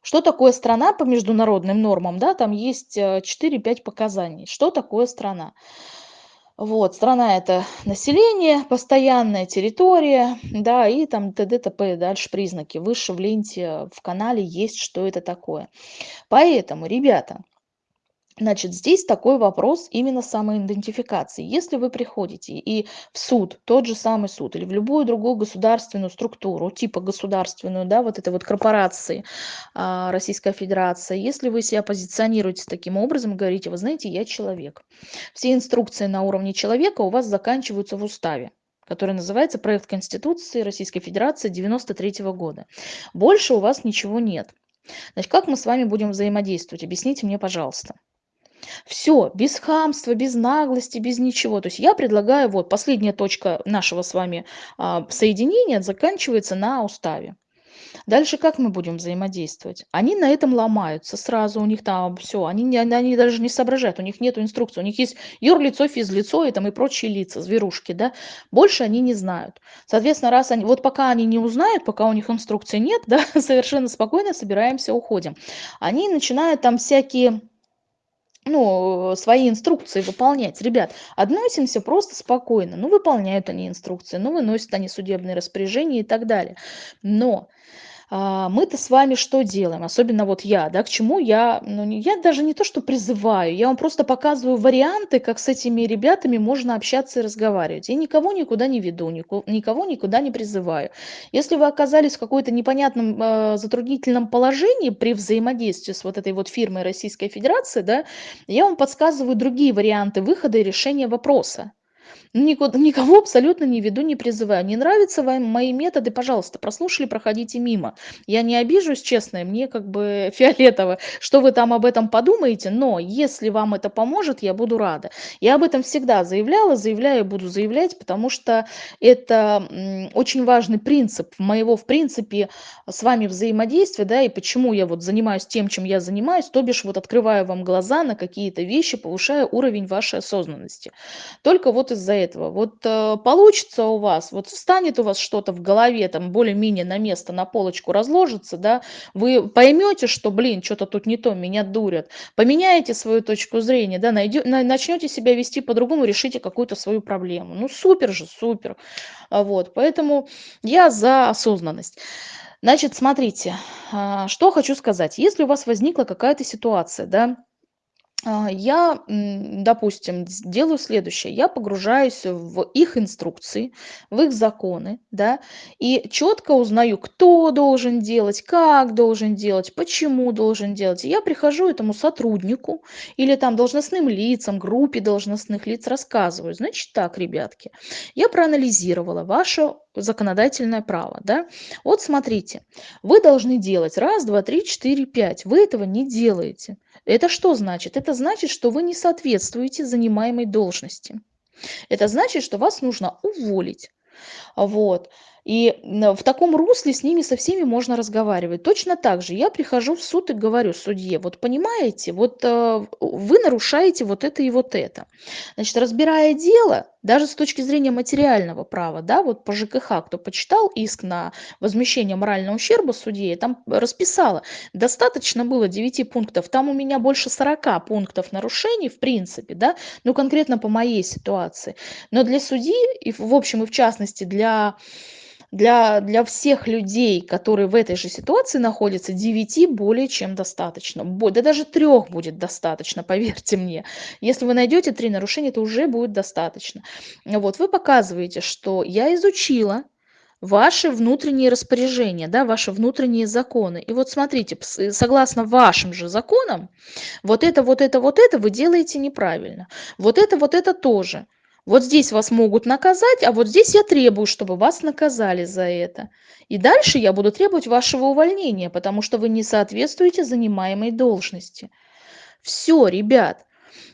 A: Что такое страна по международным нормам? Да, там есть 4-5 э, показаний. Что такое страна? Вот, страна это население, постоянная территория, да, и там т.д. т.п. Дальше признаки. Выше в ленте в канале есть, что это такое. Поэтому, ребята, Значит, здесь такой вопрос именно самоидентификации. Если вы приходите и в суд, тот же самый суд, или в любую другую государственную структуру, типа государственную, да, вот этой вот корпорации а, Российская Федерация, если вы себя позиционируете таким образом, говорите, вы знаете, я человек. Все инструкции на уровне человека у вас заканчиваются в уставе который называется «Проект Конституции Российской Федерации 93 -го года». Больше у вас ничего нет. Значит, как мы с вами будем взаимодействовать? Объясните мне, пожалуйста. Все, без хамства, без наглости, без ничего. То есть я предлагаю, вот последняя точка нашего с вами а, соединения заканчивается на уставе. Дальше как мы будем взаимодействовать? Они на этом ломаются сразу, у них там все, они, не, они даже не соображают, у них нет инструкции, у них есть юрлицо, физлицо и там и прочие лица, зверушки, да, больше они не знают. Соответственно, раз они, вот пока они не узнают, пока у них инструкции нет, да, совершенно спокойно собираемся, уходим. Они начинают там всякие ну, свои инструкции выполнять. Ребят, относимся просто спокойно. Ну, выполняют они инструкции, ну, выносят они судебные распоряжения и так далее. Но мы-то с вами что делаем? Особенно вот я, да, к чему я, ну, я даже не то, что призываю, я вам просто показываю варианты, как с этими ребятами можно общаться и разговаривать. Я никого никуда не веду, никого никуда не призываю. Если вы оказались в какой-то непонятном э, затруднительном положении при взаимодействии с вот этой вот фирмой Российской Федерации, да, я вам подсказываю другие варианты выхода и решения вопроса. Никого абсолютно не веду, не призываю. Не нравятся вам мои методы, пожалуйста, прослушали, проходите мимо. Я не обижусь, честно, мне как бы фиолетово, что вы там об этом подумаете, но если вам это поможет, я буду рада. Я об этом всегда заявляла, заявляю, буду заявлять, потому что это очень важный принцип моего, в принципе, с вами взаимодействия, да, и почему я вот занимаюсь тем, чем я занимаюсь, то бишь вот открываю вам глаза на какие-то вещи, повышаю уровень вашей осознанности. Только вот из-за этого. Вот э, получится у вас, вот встанет у вас что-то в голове, там более-менее на место, на полочку разложится, да, вы поймете, что, блин, что-то тут не то, меня дурят, поменяете свою точку зрения, да, найдё, на, начнете себя вести по-другому, решите какую-то свою проблему. Ну, супер же, супер. А вот, поэтому я за осознанность. Значит, смотрите, а, что хочу сказать. Если у вас возникла какая-то ситуация, да, я, м, допустим, делаю следующее: я погружаюсь в их инструкции, в их законы, да, и четко узнаю, кто должен делать, как должен делать, почему должен делать. И я прихожу этому сотруднику или там должностным лицам, группе должностных лиц, рассказываю: "Значит так, ребятки, я проанализировала ваше законодательное право, да. Вот смотрите, вы должны делать раз, 2, 3, 4, 5. Вы этого не делаете. Это что значит? Это значит, что вы не соответствуете занимаемой должности. Это значит, что вас нужно уволить. Вот. И н в таком русле с ними со всеми можно разговаривать. Точно так же я прихожу в суд и говорю судье: "Вот понимаете, вот, э, вы нарушаете вот это и вот это". Значит, разбирая дело, даже с точки зрения материального права, да, вот по ЖКХ, кто почитал иск на возмещение морального ущерба судье, там расписала. Достаточно было 9 пунктов. Там у меня больше 40 пунктов нарушений в принципе, да, ну, конкретно по моей ситуации. Но для судьи и в общем и в частности для для для всех людей, которые в этой же ситуации находятся, 9 более чем достаточно. Да даже 3 будет достаточно, поверьте мне. Если вы найдете 3 нарушения, это уже будет достаточно. Вот вы показываете, что я изучила ваши внутренние распоряжения, да, ваши внутренние законы. И вот смотрите, пс согласно вашим же законам, вот это, вот это, вот это вы делаете неправильно. Вот это, вот это тоже. Вот здесь вас могут наказать, а вот здесь я требую, чтобы вас наказали за это. И дальше я буду требовать вашего увольнения, потому что вы не соответствуете занимаемой должности. Всё, ребят.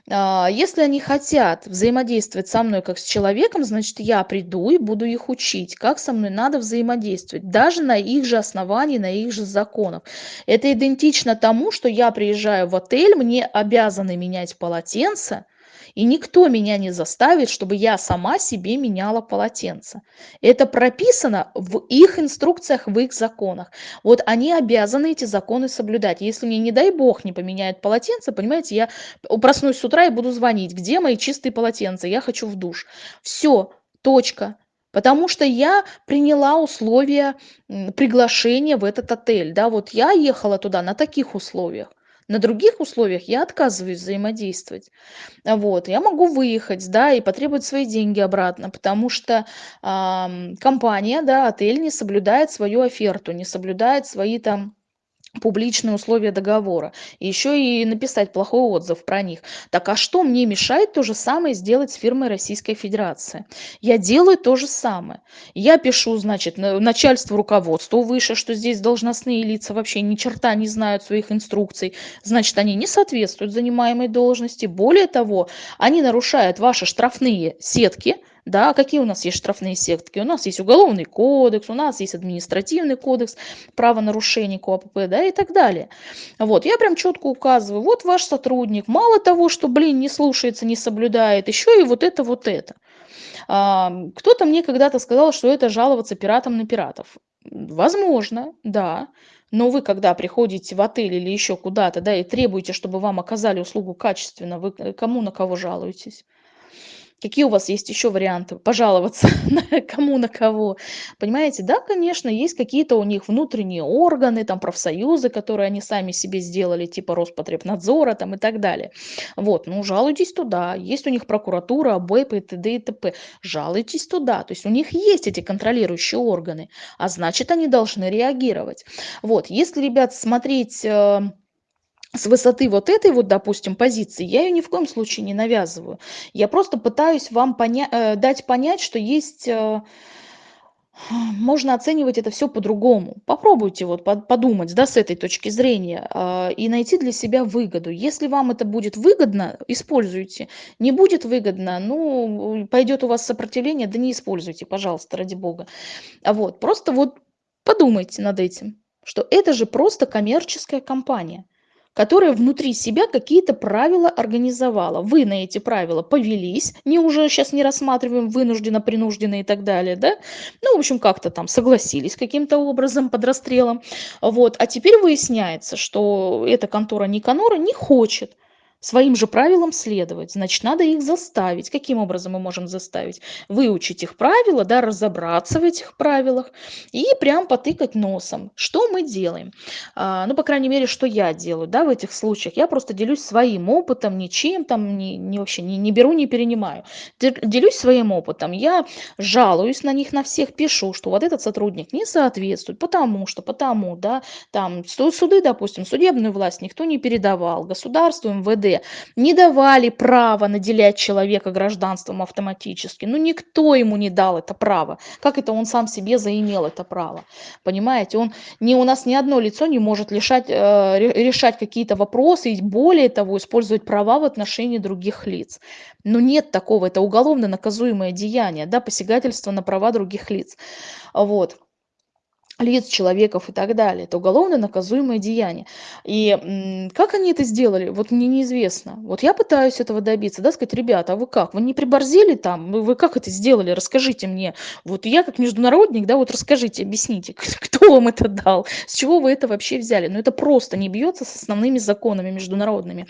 A: А, если они хотят взаимодействовать со мной как с человеком, значит, я приду и буду их учить, как со мной надо взаимодействовать, даже на их же основании, на их же законах. Это идентично тому, что я приезжаю в отель, мне обязаны менять полотенца, и никто меня не заставит, чтобы я сама себе меняла полотенце. Это прописано в их инструкциях, в их законах. Вот они обязаны эти законы соблюдать. Если мне, не дай бог, не поменяют полотенце, понимаете, я проснусь с утра и буду звонить: "Где мои чистые полотенца? Я хочу в душ". Всё, точка. Потому что я приняла условия, приглашения в этот отель. Да, вот я ехала туда на таких условиях. На других условиях я отказываюсь взаимодействовать. Вот. Я могу выехать, да, и потребовать свои деньги обратно, потому что, ам, компания, да, отель не соблюдает свою оферту, не соблюдает свои там публичные условия договора. Еще и написать плохой отзыв про них. Так а что мне мешает то же самое сделать с фирмой Российской Федерации? Я делаю то же самое. Я пишу, значит, на начальству, руководству выше, что здесь должностные лица вообще ни черта не знают своих инструкций. Значит, они не соответствуют занимаемой должности. Более того, они нарушают ваши штрафные сетки, да, какие у нас есть штрафные сетки? У нас есть Уголовный кодекс, у нас есть Административный кодекс, правонарушений КОАПП, да, и так далее. Вот, я прям четко указываю: вот ваш сотрудник, мало того, что, блин, не слушается, не соблюдает, еще и вот это, вот это. Ам, кто-то мне когда-то сказал, что это жаловаться пиратам на пиратов. Возможно, да. Но вы, когда приходите в отель или еще куда-то, да, и требуете, чтобы вам оказали услугу качественно, вы кому на кого жалуетесь? Какие у вас есть еще варианты пожаловаться? На кому, на кого? Понимаете, да, конечно, есть какие-то у них внутренние органы, там профсоюзы, которые они сами себе сделали, типа Роспотребнадзора там и так далее. Вот, ну, жалуйтесь туда. Есть у них прокуратура, АБЭП и т.д. и т.п. Жалуйтесь туда. То есть у них есть эти контролирующие органы, а значит, они должны реагировать. Вот, если, ребят, смотреть, э с высоты вот этой вот, допустим, позиции, я ее ни в коем случае не навязываю. Я просто пытаюсь вам поня э, дать понять, что есть, э, можно оценивать это все по-другому. Попробуйте вот под подумать, да, с этой точки зрения, а, и найти для себя выгоду. Если вам это будет выгодно, используйте. Не будет выгодно, ну, пойдет у вас сопротивление, да не используйте, пожалуйста, ради бога. А вот, просто вот подумайте над этим, что это же просто коммерческая компания которая внутри себя какие-то правила организовала. Вы на эти правила повелись, не уже сейчас не рассматриваем вынужденно, принужденно и так далее, да? Ну, в общем, как-то там согласились каким-то образом под расстрелом. Вот. А теперь выясняется, что эта контора Никанора не хочет своим же правилам следовать. Значит, надо их заставить. Каким образом мы можем заставить? Выучить их правила, да, разобраться в этих правилах и прям потыкать носом. Что мы делаем? А, ну, по крайней мере, что я делаю, да, в этих случаях. Я просто делюсь своим опытом, ничем там, не, не вообще не, не беру, не перенимаю. Делюсь своим опытом. Я жалуюсь на них, на всех, пишу, что вот этот сотрудник не соответствует, потому что, потому, да, там суды, допустим, судебную власть никто не передавал, государство, МВД не давали права наделять человека гражданством автоматически. Ну, никто ему не дал это право. Как это он сам себе заимел это право? Понимаете, он не, у нас ни одно лицо не может лишать, э, решать какие-то вопросы и более того использовать права в отношении других лиц. Но нет такого, это уголовно наказуемое деяние, да, посягательство на права других лиц. Вот лиц, человеков и так далее. Это уголовно наказуемое деяние. И как они это сделали, вот мне неизвестно. Вот я пытаюсь этого добиться, да, сказать, ребята, а вы как? Вы не приборзили там? Вы, вы как это сделали? Расскажите мне. Вот я как международник, да, вот расскажите, объясните, кто вам это дал, с чего вы это вообще взяли. Но это просто не бьется с основными законами международными.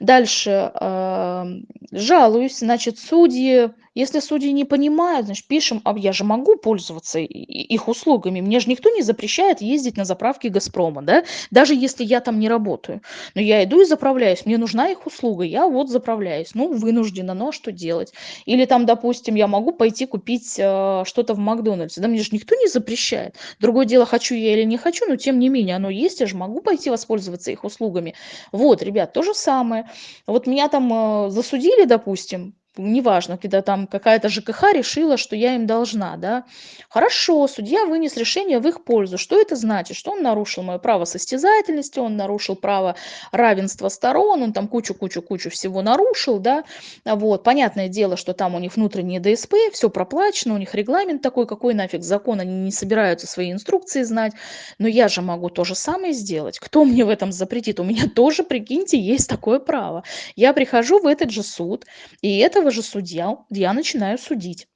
A: Дальше э, жалуюсь, значит, судьи если судьи не понимают, значит, пишем, а я же могу пользоваться их услугами. Мне же никто не запрещает ездить на заправки Газпрома, да, даже если я там не работаю. Но я иду и заправляюсь, мне нужна их услуга, я вот заправляюсь. Ну, вынуждена, но что делать? Или там, допустим, я могу пойти купить э, что-то в Макдональдсе. Да мне же никто не запрещает. Другое дело, хочу я или не хочу, но тем не менее оно есть, я же могу пойти воспользоваться их услугами. Вот, ребят, то же самое. Вот меня там э, засудили, допустим, неважно, когда там какая-то ЖКХ решила, что я им должна, да. Хорошо, судья вынес решение в их пользу. Что это значит? Что он нарушил мое право состязательности, он нарушил право равенства сторон, он там кучу-кучу-кучу всего нарушил, да. Вот, понятное дело, что там у них внутренние ДСП, все проплачено, у них регламент такой, какой нафиг закон, они не собираются свои инструкции знать. Но я же могу то же самое сделать. Кто мне в этом запретит? У меня тоже, прикиньте, есть такое право. Я прихожу в этот же суд, и это этого же судья я начинаю судить.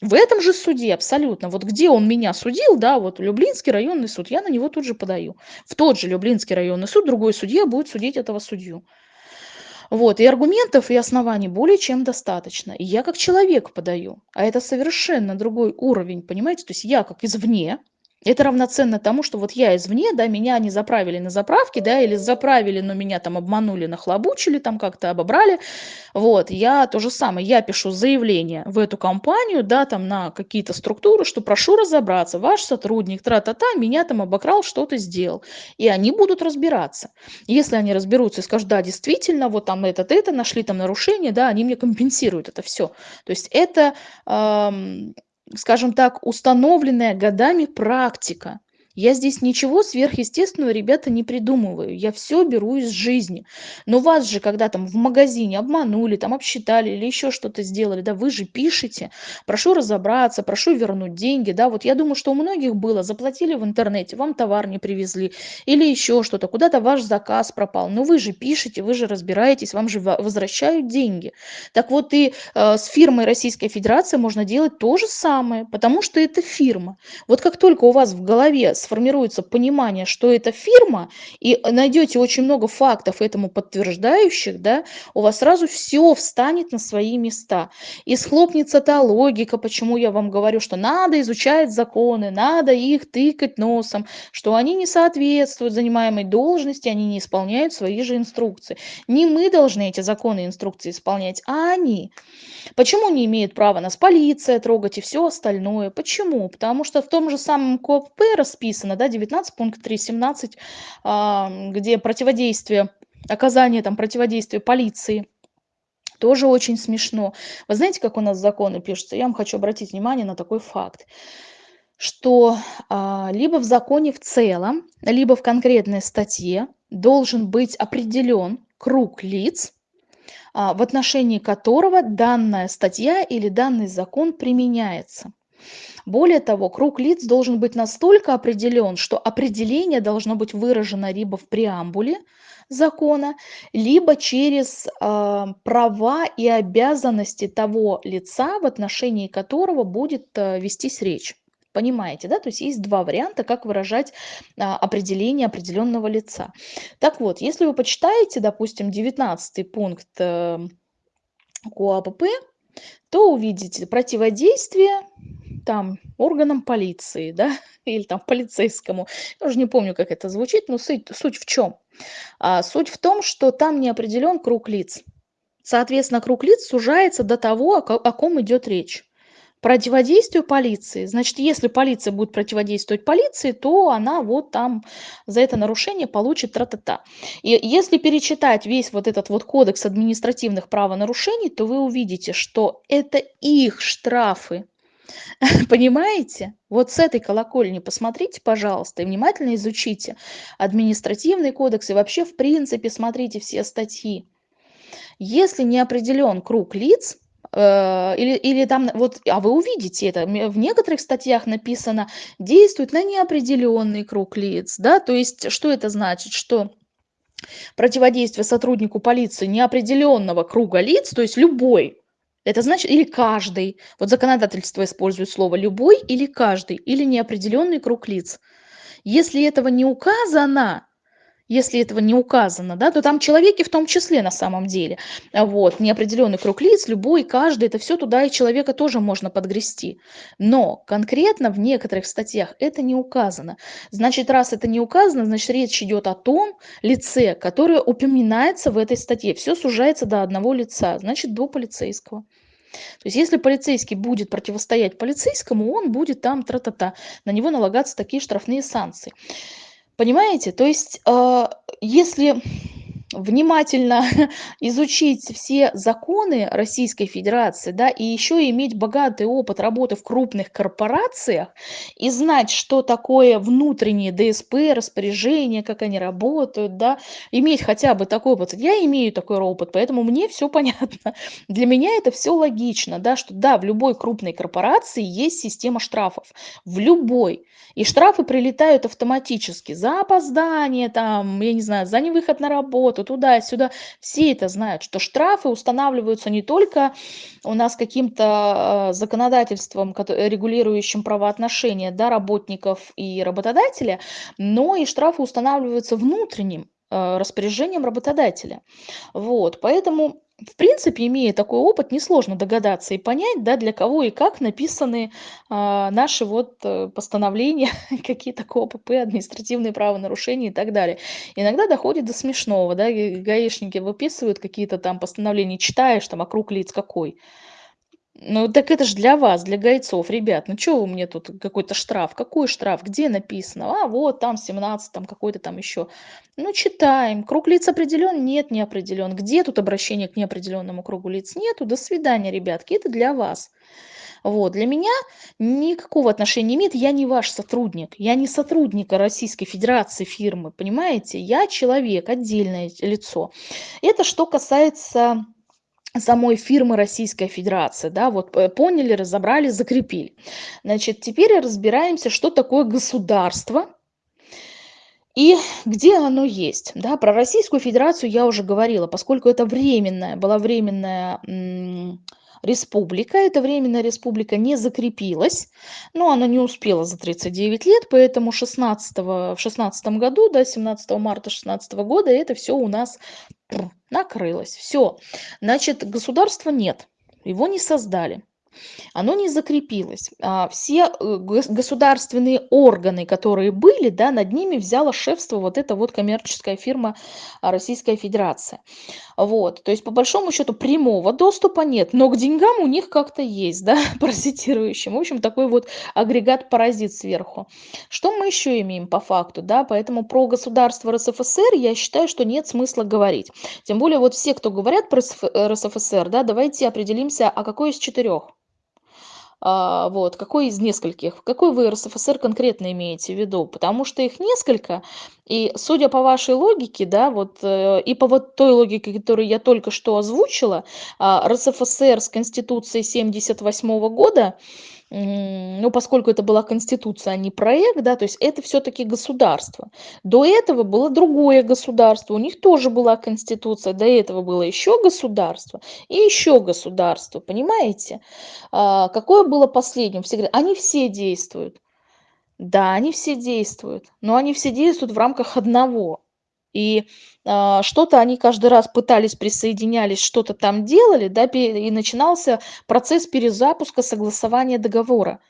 A: В этом же суде абсолютно, вот где он меня судил, да, вот Люблинский районный суд, я на него тут же подаю. В тот же Люблинский районный суд другой судья будет судить этого судью. Вот, и аргументов, и оснований более чем достаточно. И я как человек подаю, а это совершенно другой уровень, понимаете? То есть я как извне, это равноценно тому, что вот я извне, да, меня не заправили на заправке, да, или заправили, но меня там обманули, нахлобучили, там как-то обобрали. Вот, я то же самое, я пишу заявление в эту компанию, да, там на какие-то структуры, что прошу разобраться, ваш сотрудник, тра-та-та, меня там обокрал, что-то сделал. И они будут разбираться. Если они разберутся и скажут, да, действительно, вот там этот, это, нашли там нарушение, да, они мне компенсируют это все. То есть это... Эм, скажем так, установленная годами практика. Я здесь ничего сверхъестественного, ребята, не придумываю. Я все беру из жизни. Но вас же, когда там в магазине обманули, там обсчитали или еще что-то сделали, да, вы же пишете, прошу разобраться, прошу вернуть деньги, да, вот я думаю, что у многих было, заплатили в интернете, вам товар не привезли или еще что-то, куда-то ваш заказ пропал, но вы же пишете, вы же разбираетесь, вам же возвращают деньги. Так вот и э, с фирмой Российской Федерации можно делать то же самое, потому что это фирма. Вот как только у вас в голове сформируется понимание, что это фирма, и найдете очень много фактов этому подтверждающих, да, у вас сразу все встанет на свои места. И схлопнется та логика, почему я вам говорю, что надо изучать законы, надо их тыкать носом, что они не соответствуют занимаемой должности, они не исполняют свои же инструкции. Не мы должны эти законы и инструкции исполнять, а они. Почему не имеет права нас полиция трогать и все остальное? Почему? Потому что в том же самом КОП расписано, написано, да, 19 пункт 3, 17, а, где противодействие, оказание там противодействия полиции. Тоже очень смешно. Вы знаете, как у нас законы пишутся? Я вам хочу обратить внимание на такой факт что а, либо в законе в целом, либо в конкретной статье должен быть определен круг лиц, а, в отношении которого данная статья или данный закон применяется. Более того, круг лиц должен быть настолько определен, что определение должно быть выражено либо в преамбуле закона, либо через э, права и обязанности того лица, в отношении которого будет э, вестись речь. Понимаете, да? То есть есть два варианта, как выражать а, определение определенного лица. Так вот, если вы почитаете, допустим, 19 пункт э, КОАПП, то увидите противодействие там органам полиции, да, или там полицейскому. Я уже не помню, как это звучит, но суть, суть в чем? А, суть в том, что там не определен круг лиц. Соответственно, круг лиц сужается до того, о, о ком идет речь противодействию полиции. Значит, если полиция будет противодействовать полиции, то она вот там за это нарушение получит тра-та-та. И если перечитать весь вот этот вот кодекс административных правонарушений, то вы увидите, что это их штрафы. Понимаете? Вот с этой колокольни посмотрите, пожалуйста, и внимательно изучите административный кодекс и вообще, в принципе, смотрите все статьи. Если не определен круг лиц, Э, или, или там вот, а вы увидите это, в некоторых статьях написано, действует на неопределенный круг лиц, да, то есть что это значит, что противодействие сотруднику полиции неопределенного круга лиц, то есть любой, это значит или каждый, вот законодательство использует слово любой или каждый, или неопределенный круг лиц. Если этого не указано, если этого не указано, да, то там человеки в том числе на самом деле. Вот, неопределенный круг лиц, любой, каждый, это все туда и человека тоже можно подгрести. Но конкретно в некоторых статьях это не указано. Значит, раз это не указано, значит, речь идет о том лице, которое упоминается в этой статье. Все сужается до одного лица, значит, до полицейского. То есть если полицейский будет противостоять полицейскому, он будет там тра-та-та, на него налагаться такие штрафные санкции. Понимаете? То есть, а, если внимательно изучить все законы Российской Федерации, да, и еще иметь богатый опыт работы в крупных корпорациях и знать, что такое внутренние ДСП, распоряжения, как они работают, да, иметь хотя бы такой опыт. Я имею такой опыт, поэтому мне все понятно. Для меня это все логично, да, что да, в любой крупной корпорации есть система штрафов. В любой. И штрафы прилетают автоматически за опоздание, там, я не знаю, за невыход на работу, туда-сюда. Все это знают, что штрафы устанавливаются не только у нас каким-то э, законодательством, регулирующим правоотношения да, работников и работодателя, но и штрафы устанавливаются внутренним э, распоряжением работодателя. Вот, поэтому в принципе, имея такой опыт, несложно догадаться и понять, да, для кого и как написаны а, наши вот э, постановления, какие-то КОПП, административные правонарушения и так далее. Иногда доходит до смешного, да, гаишники выписывают какие-то там постановления, читаешь там, а круг лиц какой. Ну, так это же для вас, для гайцов, ребят. Ну, что вы мне тут какой-то штраф? Какой штраф? Где написано? А, вот там 17, там какой-то там еще. Ну, читаем. Круг лиц определен? Нет, не определен. Где тут обращение к неопределенному кругу лиц? Нету. До свидания, ребятки. Это для вас. Вот. Для меня никакого отношения не имеет. Я не ваш сотрудник. Я не сотрудник Российской Федерации фирмы, понимаете? Я человек, отдельное лицо. Это что касается самой фирмы Российская Федерация, да, вот э, поняли, разобрали, закрепили. Значит, теперь разбираемся, что такое государство и где оно есть, да. Про Российскую Федерацию я уже говорила, поскольку это временная, была временная республика. Эта временная республика не закрепилась, но она не успела за 39 лет, поэтому 16, в 16 году, да, 17 марта 16 года это все у нас накрылось. Все. Значит, государства нет, его не создали оно не закрепилось. А, все э, государственные органы, которые были, да, над ними взяла шефство вот эта вот коммерческая фирма а, Российская Федерация. Вот, то есть по большому счету прямого доступа нет, но к деньгам у них как-то есть, да, паразитирующим. В общем, такой вот агрегат-паразит сверху. Что мы еще имеем по факту, да, поэтому про государство РСФСР я считаю, что нет смысла говорить. Тем более вот все, кто говорят про РСФСР, да, давайте определимся, а какой из четырех? А, вот, какой из нескольких, какой вы РСФСР конкретно имеете в виду? Потому что их несколько, и судя по вашей логике, да, вот, э, и по вот той логике, которую я только что озвучила, а, РСФСР с Конституцией 78 года, ну, поскольку это была конституция, а не проект, да, то есть это все-таки государство. До этого было другое государство, у них тоже была конституция, до этого было еще государство и еще государство, понимаете? А, какое было последним? Все говорят, они все действуют. Да, они все действуют, но они все действуют в рамках одного. И а, что-то они каждый раз пытались, присоединялись, что-то там делали, да, и начинался процесс перезапуска согласования договора.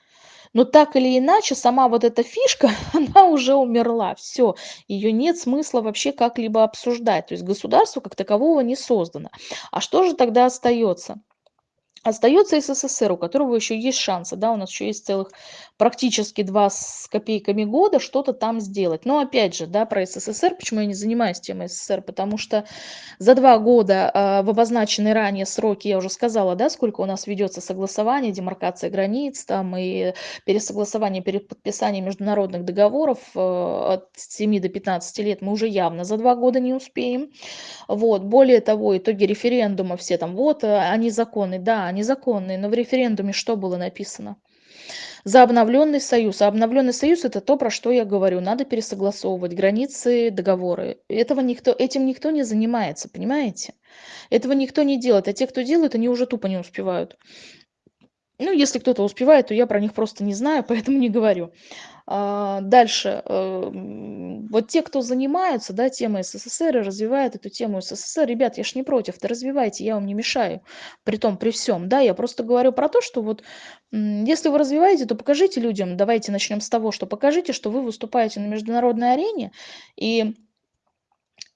A: Но так или иначе, сама вот эта фишка, она уже умерла, все, ее нет смысла вообще как-либо обсуждать. То есть государство как такового не создано. А что же тогда остается? Остается СССР, у которого еще есть шансы, да, у нас еще есть целых практически два с копейками года что-то там сделать. Но опять же, да, про СССР, почему я не занимаюсь темой СССР, потому что за два года а, в обозначенные ранее сроки, я уже сказала, да, сколько у нас ведется согласование, демаркация границ, там и пересогласование, перед подписанием международных договоров э, от 7 до 15 лет мы уже явно за два года не успеем. Вот. Более того, итоги референдума все там, вот, э, они законные, да, они законные, но в референдуме что было написано? За обновленный союз. А обновленный союз это то, про что я говорю. Надо пересогласовывать границы, договоры. Этого никто, этим никто не занимается, понимаете? Этого никто не делает. А те, кто делает, они уже тупо не успевают. Ну, если кто-то успевает, то я про них просто не знаю, поэтому не говорю. А, дальше. Эм, вот те, кто занимаются, да, темой СССР и развивает эту тему СССР, ребят, я ж не против, да развивайте, я вам не мешаю. При том, при всем, да, я просто говорю про то, что вот если вы развиваете, то покажите людям, давайте начнем с того, что покажите, что вы выступаете на международной арене, и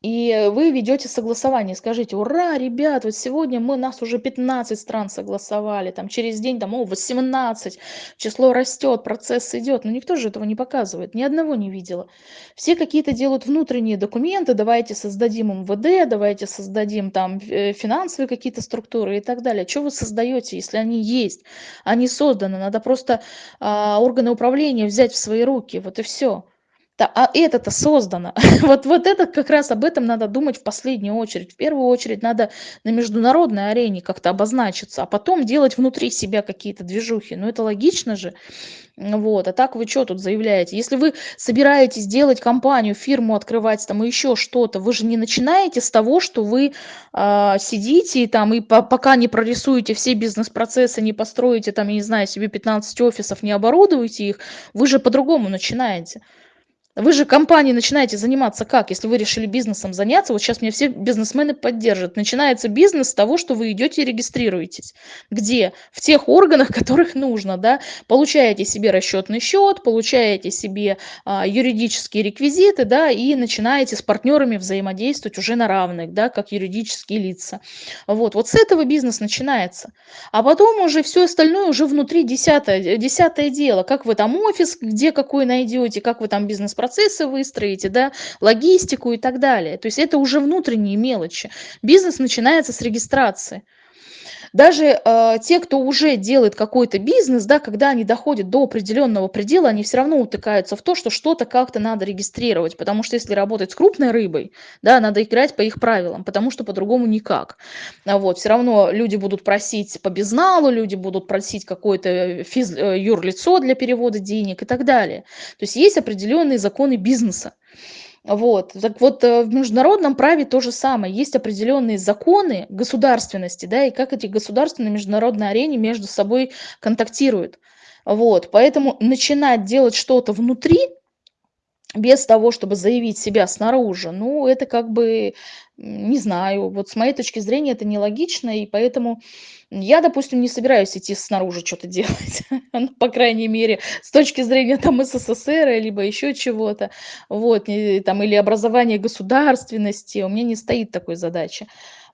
A: и вы ведете согласование, скажите, ура, ребят, вот сегодня мы, нас уже 15 стран согласовали, там через день, там, о, 18, число растет, процесс идет, но никто же этого не показывает, ни одного не видела. Все какие-то делают внутренние документы, давайте создадим МВД, давайте создадим там э, финансовые какие-то структуры и так далее. Что вы создаете, если они есть, они созданы, надо просто а, органы управления взять в свои руки, вот и все. Да, а это-то создано. Вот вот это как раз об этом надо думать в последнюю очередь. В первую очередь надо на международной арене как-то обозначиться, а потом делать внутри себя какие-то движухи. Ну, это логично же. Вот. А так вы что тут заявляете? Если вы собираетесь делать компанию, фирму открывать там и еще что-то, вы же не начинаете с того, что вы а, сидите там и по пока не прорисуете все бизнес-процессы, не построите там, я не знаю, себе 15 офисов, не оборудуете их, вы же по-другому начинаете. Вы же компанией начинаете заниматься как? Если вы решили бизнесом заняться, вот сейчас меня все бизнесмены поддержат. Начинается бизнес с того, что вы идете и регистрируетесь. Где? В тех органах, которых нужно, да. Получаете себе расчетный счет, получаете себе а, юридические реквизиты, да, и начинаете с партнерами взаимодействовать уже на равных, да, как юридические лица. Вот, вот с этого бизнес начинается. А потом уже все остальное уже внутри десятое, десятое дело. Как вы там офис, где какой найдете, как вы там бизнес процессы выстроите, да, логистику и так далее. То есть это уже внутренние мелочи. Бизнес начинается с регистрации. Даже э, те, кто уже делает какой-то бизнес, да, когда они доходят до определенного предела, они все равно утыкаются в то, что что-то как-то надо регистрировать, потому что если работать с крупной рыбой, да, надо играть по их правилам, потому что по-другому никак. А вот, все равно люди будут просить по безналу, люди будут просить какое-то физ, э, юрлицо для перевода денег и так далее. То есть есть определенные законы бизнеса. Вот. Так вот, э, в международном праве то же самое. Есть определенные законы государственности, да, и как эти государства на международной арене между собой контактируют. Вот. Поэтому начинать делать что-то внутри, без того, чтобы заявить себя снаружи, ну, это как бы, не знаю, вот с моей точки зрения это нелогично, и поэтому я, допустим, не собираюсь идти снаружи что-то делать, ну, по крайней мере, с точки зрения там СССР, либо еще чего-то, вот, там, или образования государственности, у меня не стоит такой задачи.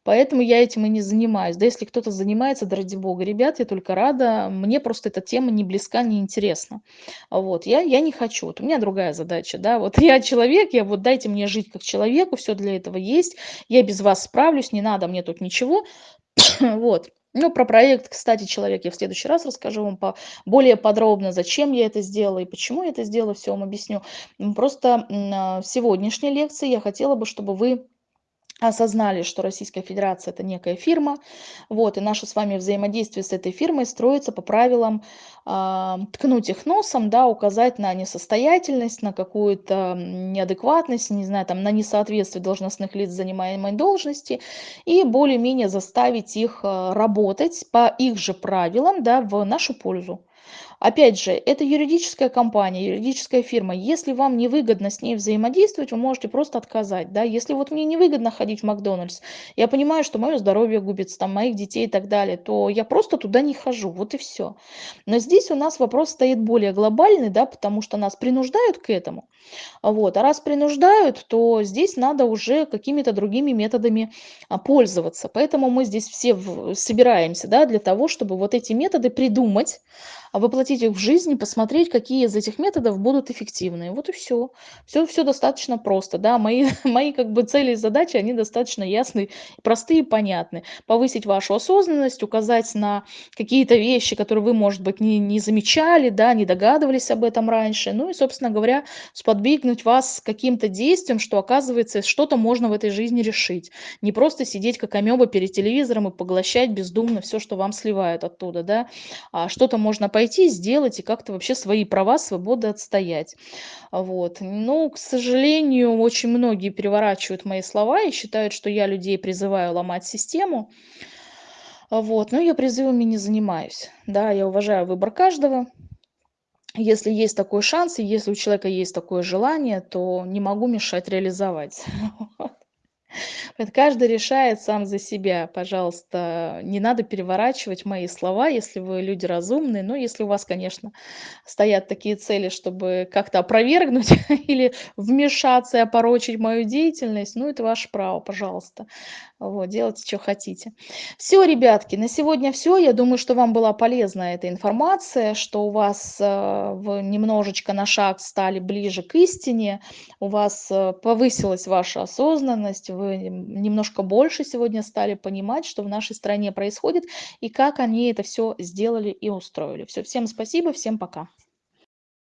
A: Поэтому я этим и не занимаюсь. Да если кто-то занимается, да ради бога, ребят, я только рада. Мне просто эта тема не близка, не интересна. Вот, я, я не хочу. Вот у меня другая задача, да. Вот я человек, я вот дайте мне жить как человеку, все для этого есть. Я без вас справлюсь, не надо мне тут ничего. вот. Ну, про проект, кстати, человек, я в следующий раз расскажу вам по, более подробно, зачем я это сделала и почему я это сделала, все вам объясню. Просто в сегодняшней лекции я хотела бы, чтобы вы осознали, что Российская Федерация- это некая фирма, вот, и наше с вами взаимодействие с этой фирмой строится по правилам, а, ткнуть их носом, да, указать на несостоятельность, на какую-то неадекватность, не знаю, там, на несоответствие должностных лиц занимаемой должности и более-менее заставить их а, работать по их же правилам, да, в нашу пользу. Опять же, это юридическая компания, юридическая фирма. Если вам невыгодно с ней взаимодействовать, вы можете просто отказать. Да? Если вот мне невыгодно ходить в Макдональдс, я понимаю, что мое здоровье губится, там, моих детей и так далее, то я просто туда не хожу. Вот и все. Но здесь у нас вопрос стоит более глобальный, да, потому что нас принуждают к этому. Вот. А раз принуждают, то здесь надо уже какими-то другими методами а, пользоваться. Поэтому мы здесь все собираемся да, для того, чтобы вот эти методы придумать, а воплотить их в жизнь, посмотреть, какие из этих методов будут эффективны. Вот и все. Все, все достаточно просто. Да? Мои, мои как бы цели и задачи, они достаточно ясны, простые и понятны. Повысить вашу осознанность, указать на какие-то вещи, которые вы, может быть, не, не замечали, да, не догадывались об этом раньше. Ну и, собственно говоря, сподвигнуть вас каким-то действием, что, оказывается, что-то можно в этой жизни решить. Не просто сидеть как амеба перед телевизором и поглощать бездумно все, что вам сливают оттуда, да, а что-то можно пойти, сделать и как-то вообще свои права, свободы отстоять. Вот. Но, к сожалению, очень многие переворачивают мои слова и считают, что я людей призываю ломать систему. Вот. Но я призывами не занимаюсь. Да, я уважаю выбор каждого. Если есть такой шанс, и если у человека есть такое желание, то не могу мешать реализовать. Каждый решает сам за себя. Пожалуйста, не надо переворачивать мои слова, если вы люди разумные. Но если у вас, конечно, стоят такие цели, чтобы как-то опровергнуть или вмешаться и опорочить мою деятельность, ну, это ваше право, пожалуйста. Вот, делайте, что хотите. Все, ребятки, на сегодня все. Я думаю, что вам была полезна эта информация, что у вас э, вы немножечко на шаг стали ближе к истине, у вас э, повысилась ваша осознанность, вы немножко больше сегодня стали понимать, что в нашей стране происходит и как они это все сделали и устроили. Все, всем спасибо, всем пока.